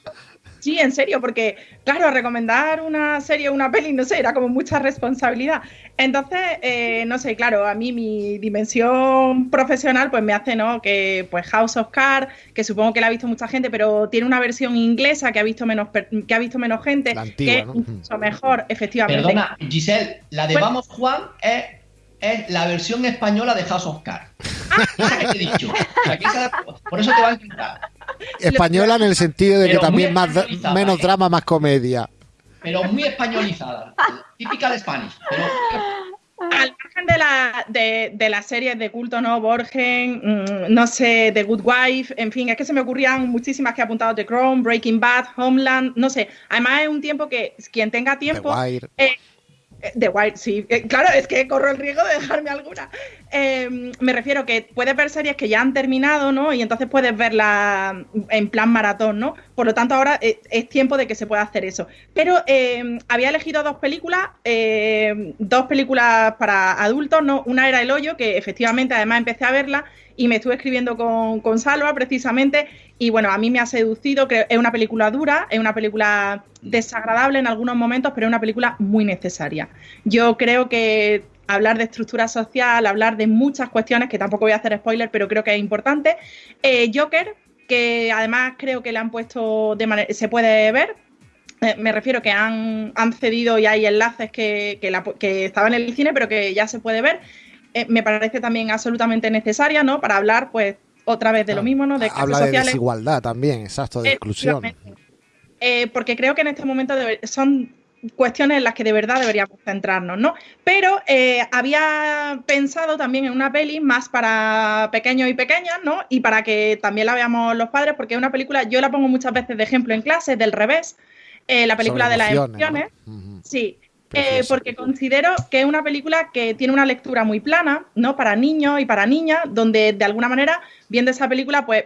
Sí, en serio, porque, claro, recomendar una serie o una peli, no sé, era como mucha responsabilidad. Entonces, eh, no sé, claro, a mí mi dimensión profesional, pues me hace, ¿no? Que, pues, House of Cards, que supongo que la ha visto mucha gente, pero tiene una versión inglesa que ha visto menos, que ha visto menos gente, la antigua, que ¿no? mucho mejor, efectivamente. Perdona, Giselle, la de Bueno. Vamos Juan es es la versión española de House of Cards. Esa que te he dicho. O sea, que esa- por eso te va a encantar. Española en el sentido de que Pero también más, menos ¿eh? drama, más comedia. Pero muy españolizada. Típica de Spanish. Pero Al margen de, la, de, de las series de culto, ¿no? Borgen, mm, no sé, The Good Wife, en fin, es que se me ocurrían muchísimas que he apuntado The Crown, Breaking Bad, Homeland, no sé. Además es un tiempo que quien tenga The tiempo... Wire. Eh, The Wire, sí. Eh, claro, es que corro el riesgo de dejarme alguna. Eh, me refiero que puedes ver series que ya han terminado, ¿no? Y entonces puedes verla en plan maratón, ¿no? Por lo tanto, ahora es, es tiempo de que se pueda hacer eso. Pero eh, había elegido dos películas, eh, dos películas para adultos, ¿no? Una era El Hoyo, que efectivamente además empecé a verla y me estuve escribiendo con, con Salva precisamente y bueno, a mí me ha seducido, creo, es una película dura, es una película desagradable en algunos momentos, pero es una película muy necesaria. Yo creo que hablar de estructura social, hablar de muchas cuestiones, que tampoco voy a hacer spoiler, pero creo que es importante. Eh, Joker, que además creo que le han puesto de manera, se puede ver, eh, me refiero que han, han, cedido y hay enlaces que, que, la, que, estaban en el cine, pero que ya se puede ver. Eh, me parece también absolutamente necesaria, ¿no? Para hablar, pues, otra vez de lo mismo, ¿no? De Habla de sociales. desigualdad también, exacto, de exclusión. Eh, porque creo que en este momento son cuestiones en las que de verdad deberíamos centrarnos, ¿no? Pero eh, había pensado también en una peli más para pequeños y pequeñas, ¿no? Y para que también la veamos los padres, porque es una película, yo la pongo muchas veces de ejemplo en clase, del revés, eh, la película de las emociones. Sí. Eh, porque considero que es una película que tiene una lectura muy plana, ¿no? Para niños y para niñas, donde de alguna manera, viendo esa película, pues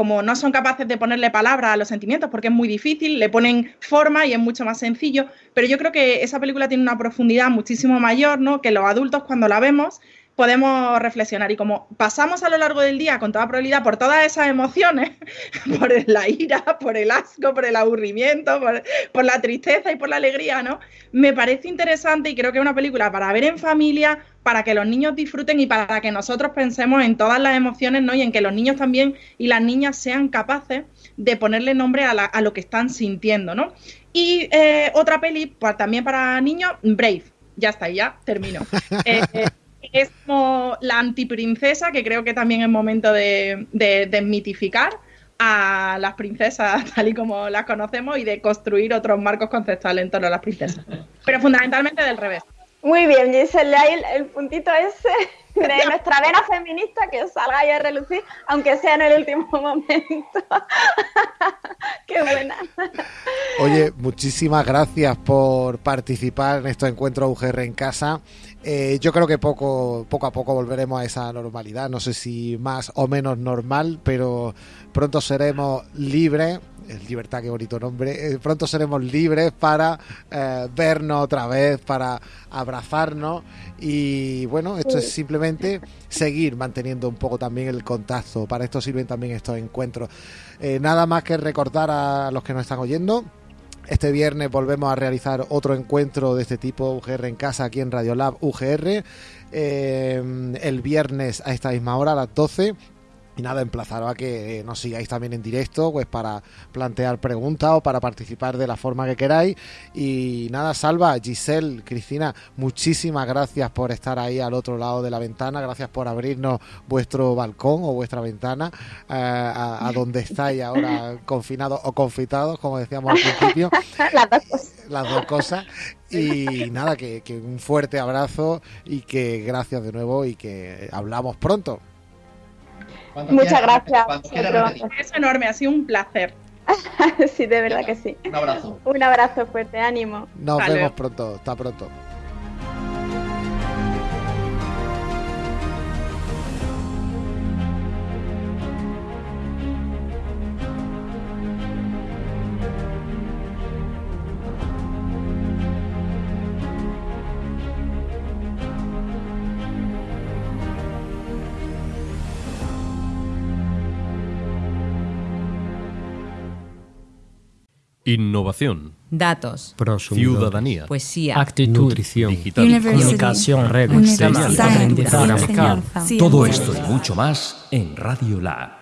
como no son capaces de ponerle palabras a los sentimientos, porque es muy difícil, le ponen forma y es mucho más sencillo, pero yo creo que esa película tiene una profundidad muchísimo mayor, ¿no? Que los adultos cuando la vemos podemos reflexionar y como pasamos a lo largo del día con toda probabilidad por todas esas emociones, [LAUGHS] por la ira, por el asco, por el aburrimiento, por, por la tristeza y por la alegría, ¿no? Me parece interesante y creo que es una película para ver en familia, para que los niños disfruten y para que nosotros pensemos en todas las emociones, ¿no? Y en que los niños también y las niñas sean capaces de ponerle nombre a, la- a lo que están sintiendo, ¿no? Y eh, otra peli, pues, también para niños, Brave. Ya está, ya termino. [LAUGHS] Eh, eh, es como la antiprincesa, que creo que también es momento de, de desmitificar a las princesas [LAUGHS] tal y como las conocemos y de construir otros marcos conceptuales en torno a las princesas. Pero fundamentalmente del revés. Muy bien, Giselle, ahí el, el puntito ese [LAUGHS] de nuestra vena feminista que salga ahí a relucir, aunque sea en el último [LAUGHS] momento. [LAUGHS] Qué buena. Oye, muchísimas gracias por participar en estos encuentros UGR en casa. Eh, yo creo que poco, poco a poco volveremos a esa normalidad. No sé si más o menos normal, pero pronto seremos libres. Libertad, qué bonito nombre. Eh, pronto seremos libres para eh, vernos otra vez, para abrazarnos. Y bueno, esto es simplemente seguir manteniendo un poco también el contacto. Para esto sirven también estos encuentros. Eh, nada más que recordar a los que nos están oyendo. Este viernes volvemos a realizar otro encuentro de este tipo, UGR en casa, aquí en Radiolab UGR. El viernes a esta misma hora, a las 12. Y nada, emplazaros a que nos sigáis también en directo, pues para plantear preguntas o para participar de la forma que queráis. Y nada, Salva, Giselle, Cristina, muchísimas gracias por estar ahí al otro lado de la ventana. Gracias por abrirnos vuestro balcón o vuestra ventana eh, a, a [LAUGHS] donde estáis ahora confinados o confitados, como decíamos al principio [LAUGHS] Las dos cosas. las dos cosas. Y nada, que, que un fuerte abrazo y que gracias de nuevo y que hablamos pronto. Cuando Muchas quieras, gracias. Quieras. Es enorme, ha sido un placer. [LAUGHS] Sí, de verdad que sí. Un abrazo. Un abrazo fuerte, ánimo. Nos vemos pronto. Hasta pronto. Innovación. Datos. Ciudadanía. poesía, Actitud. Nutrición. Digital. University, Comunicación. Enseñanza, Todo esto y mucho más en Radio Lab.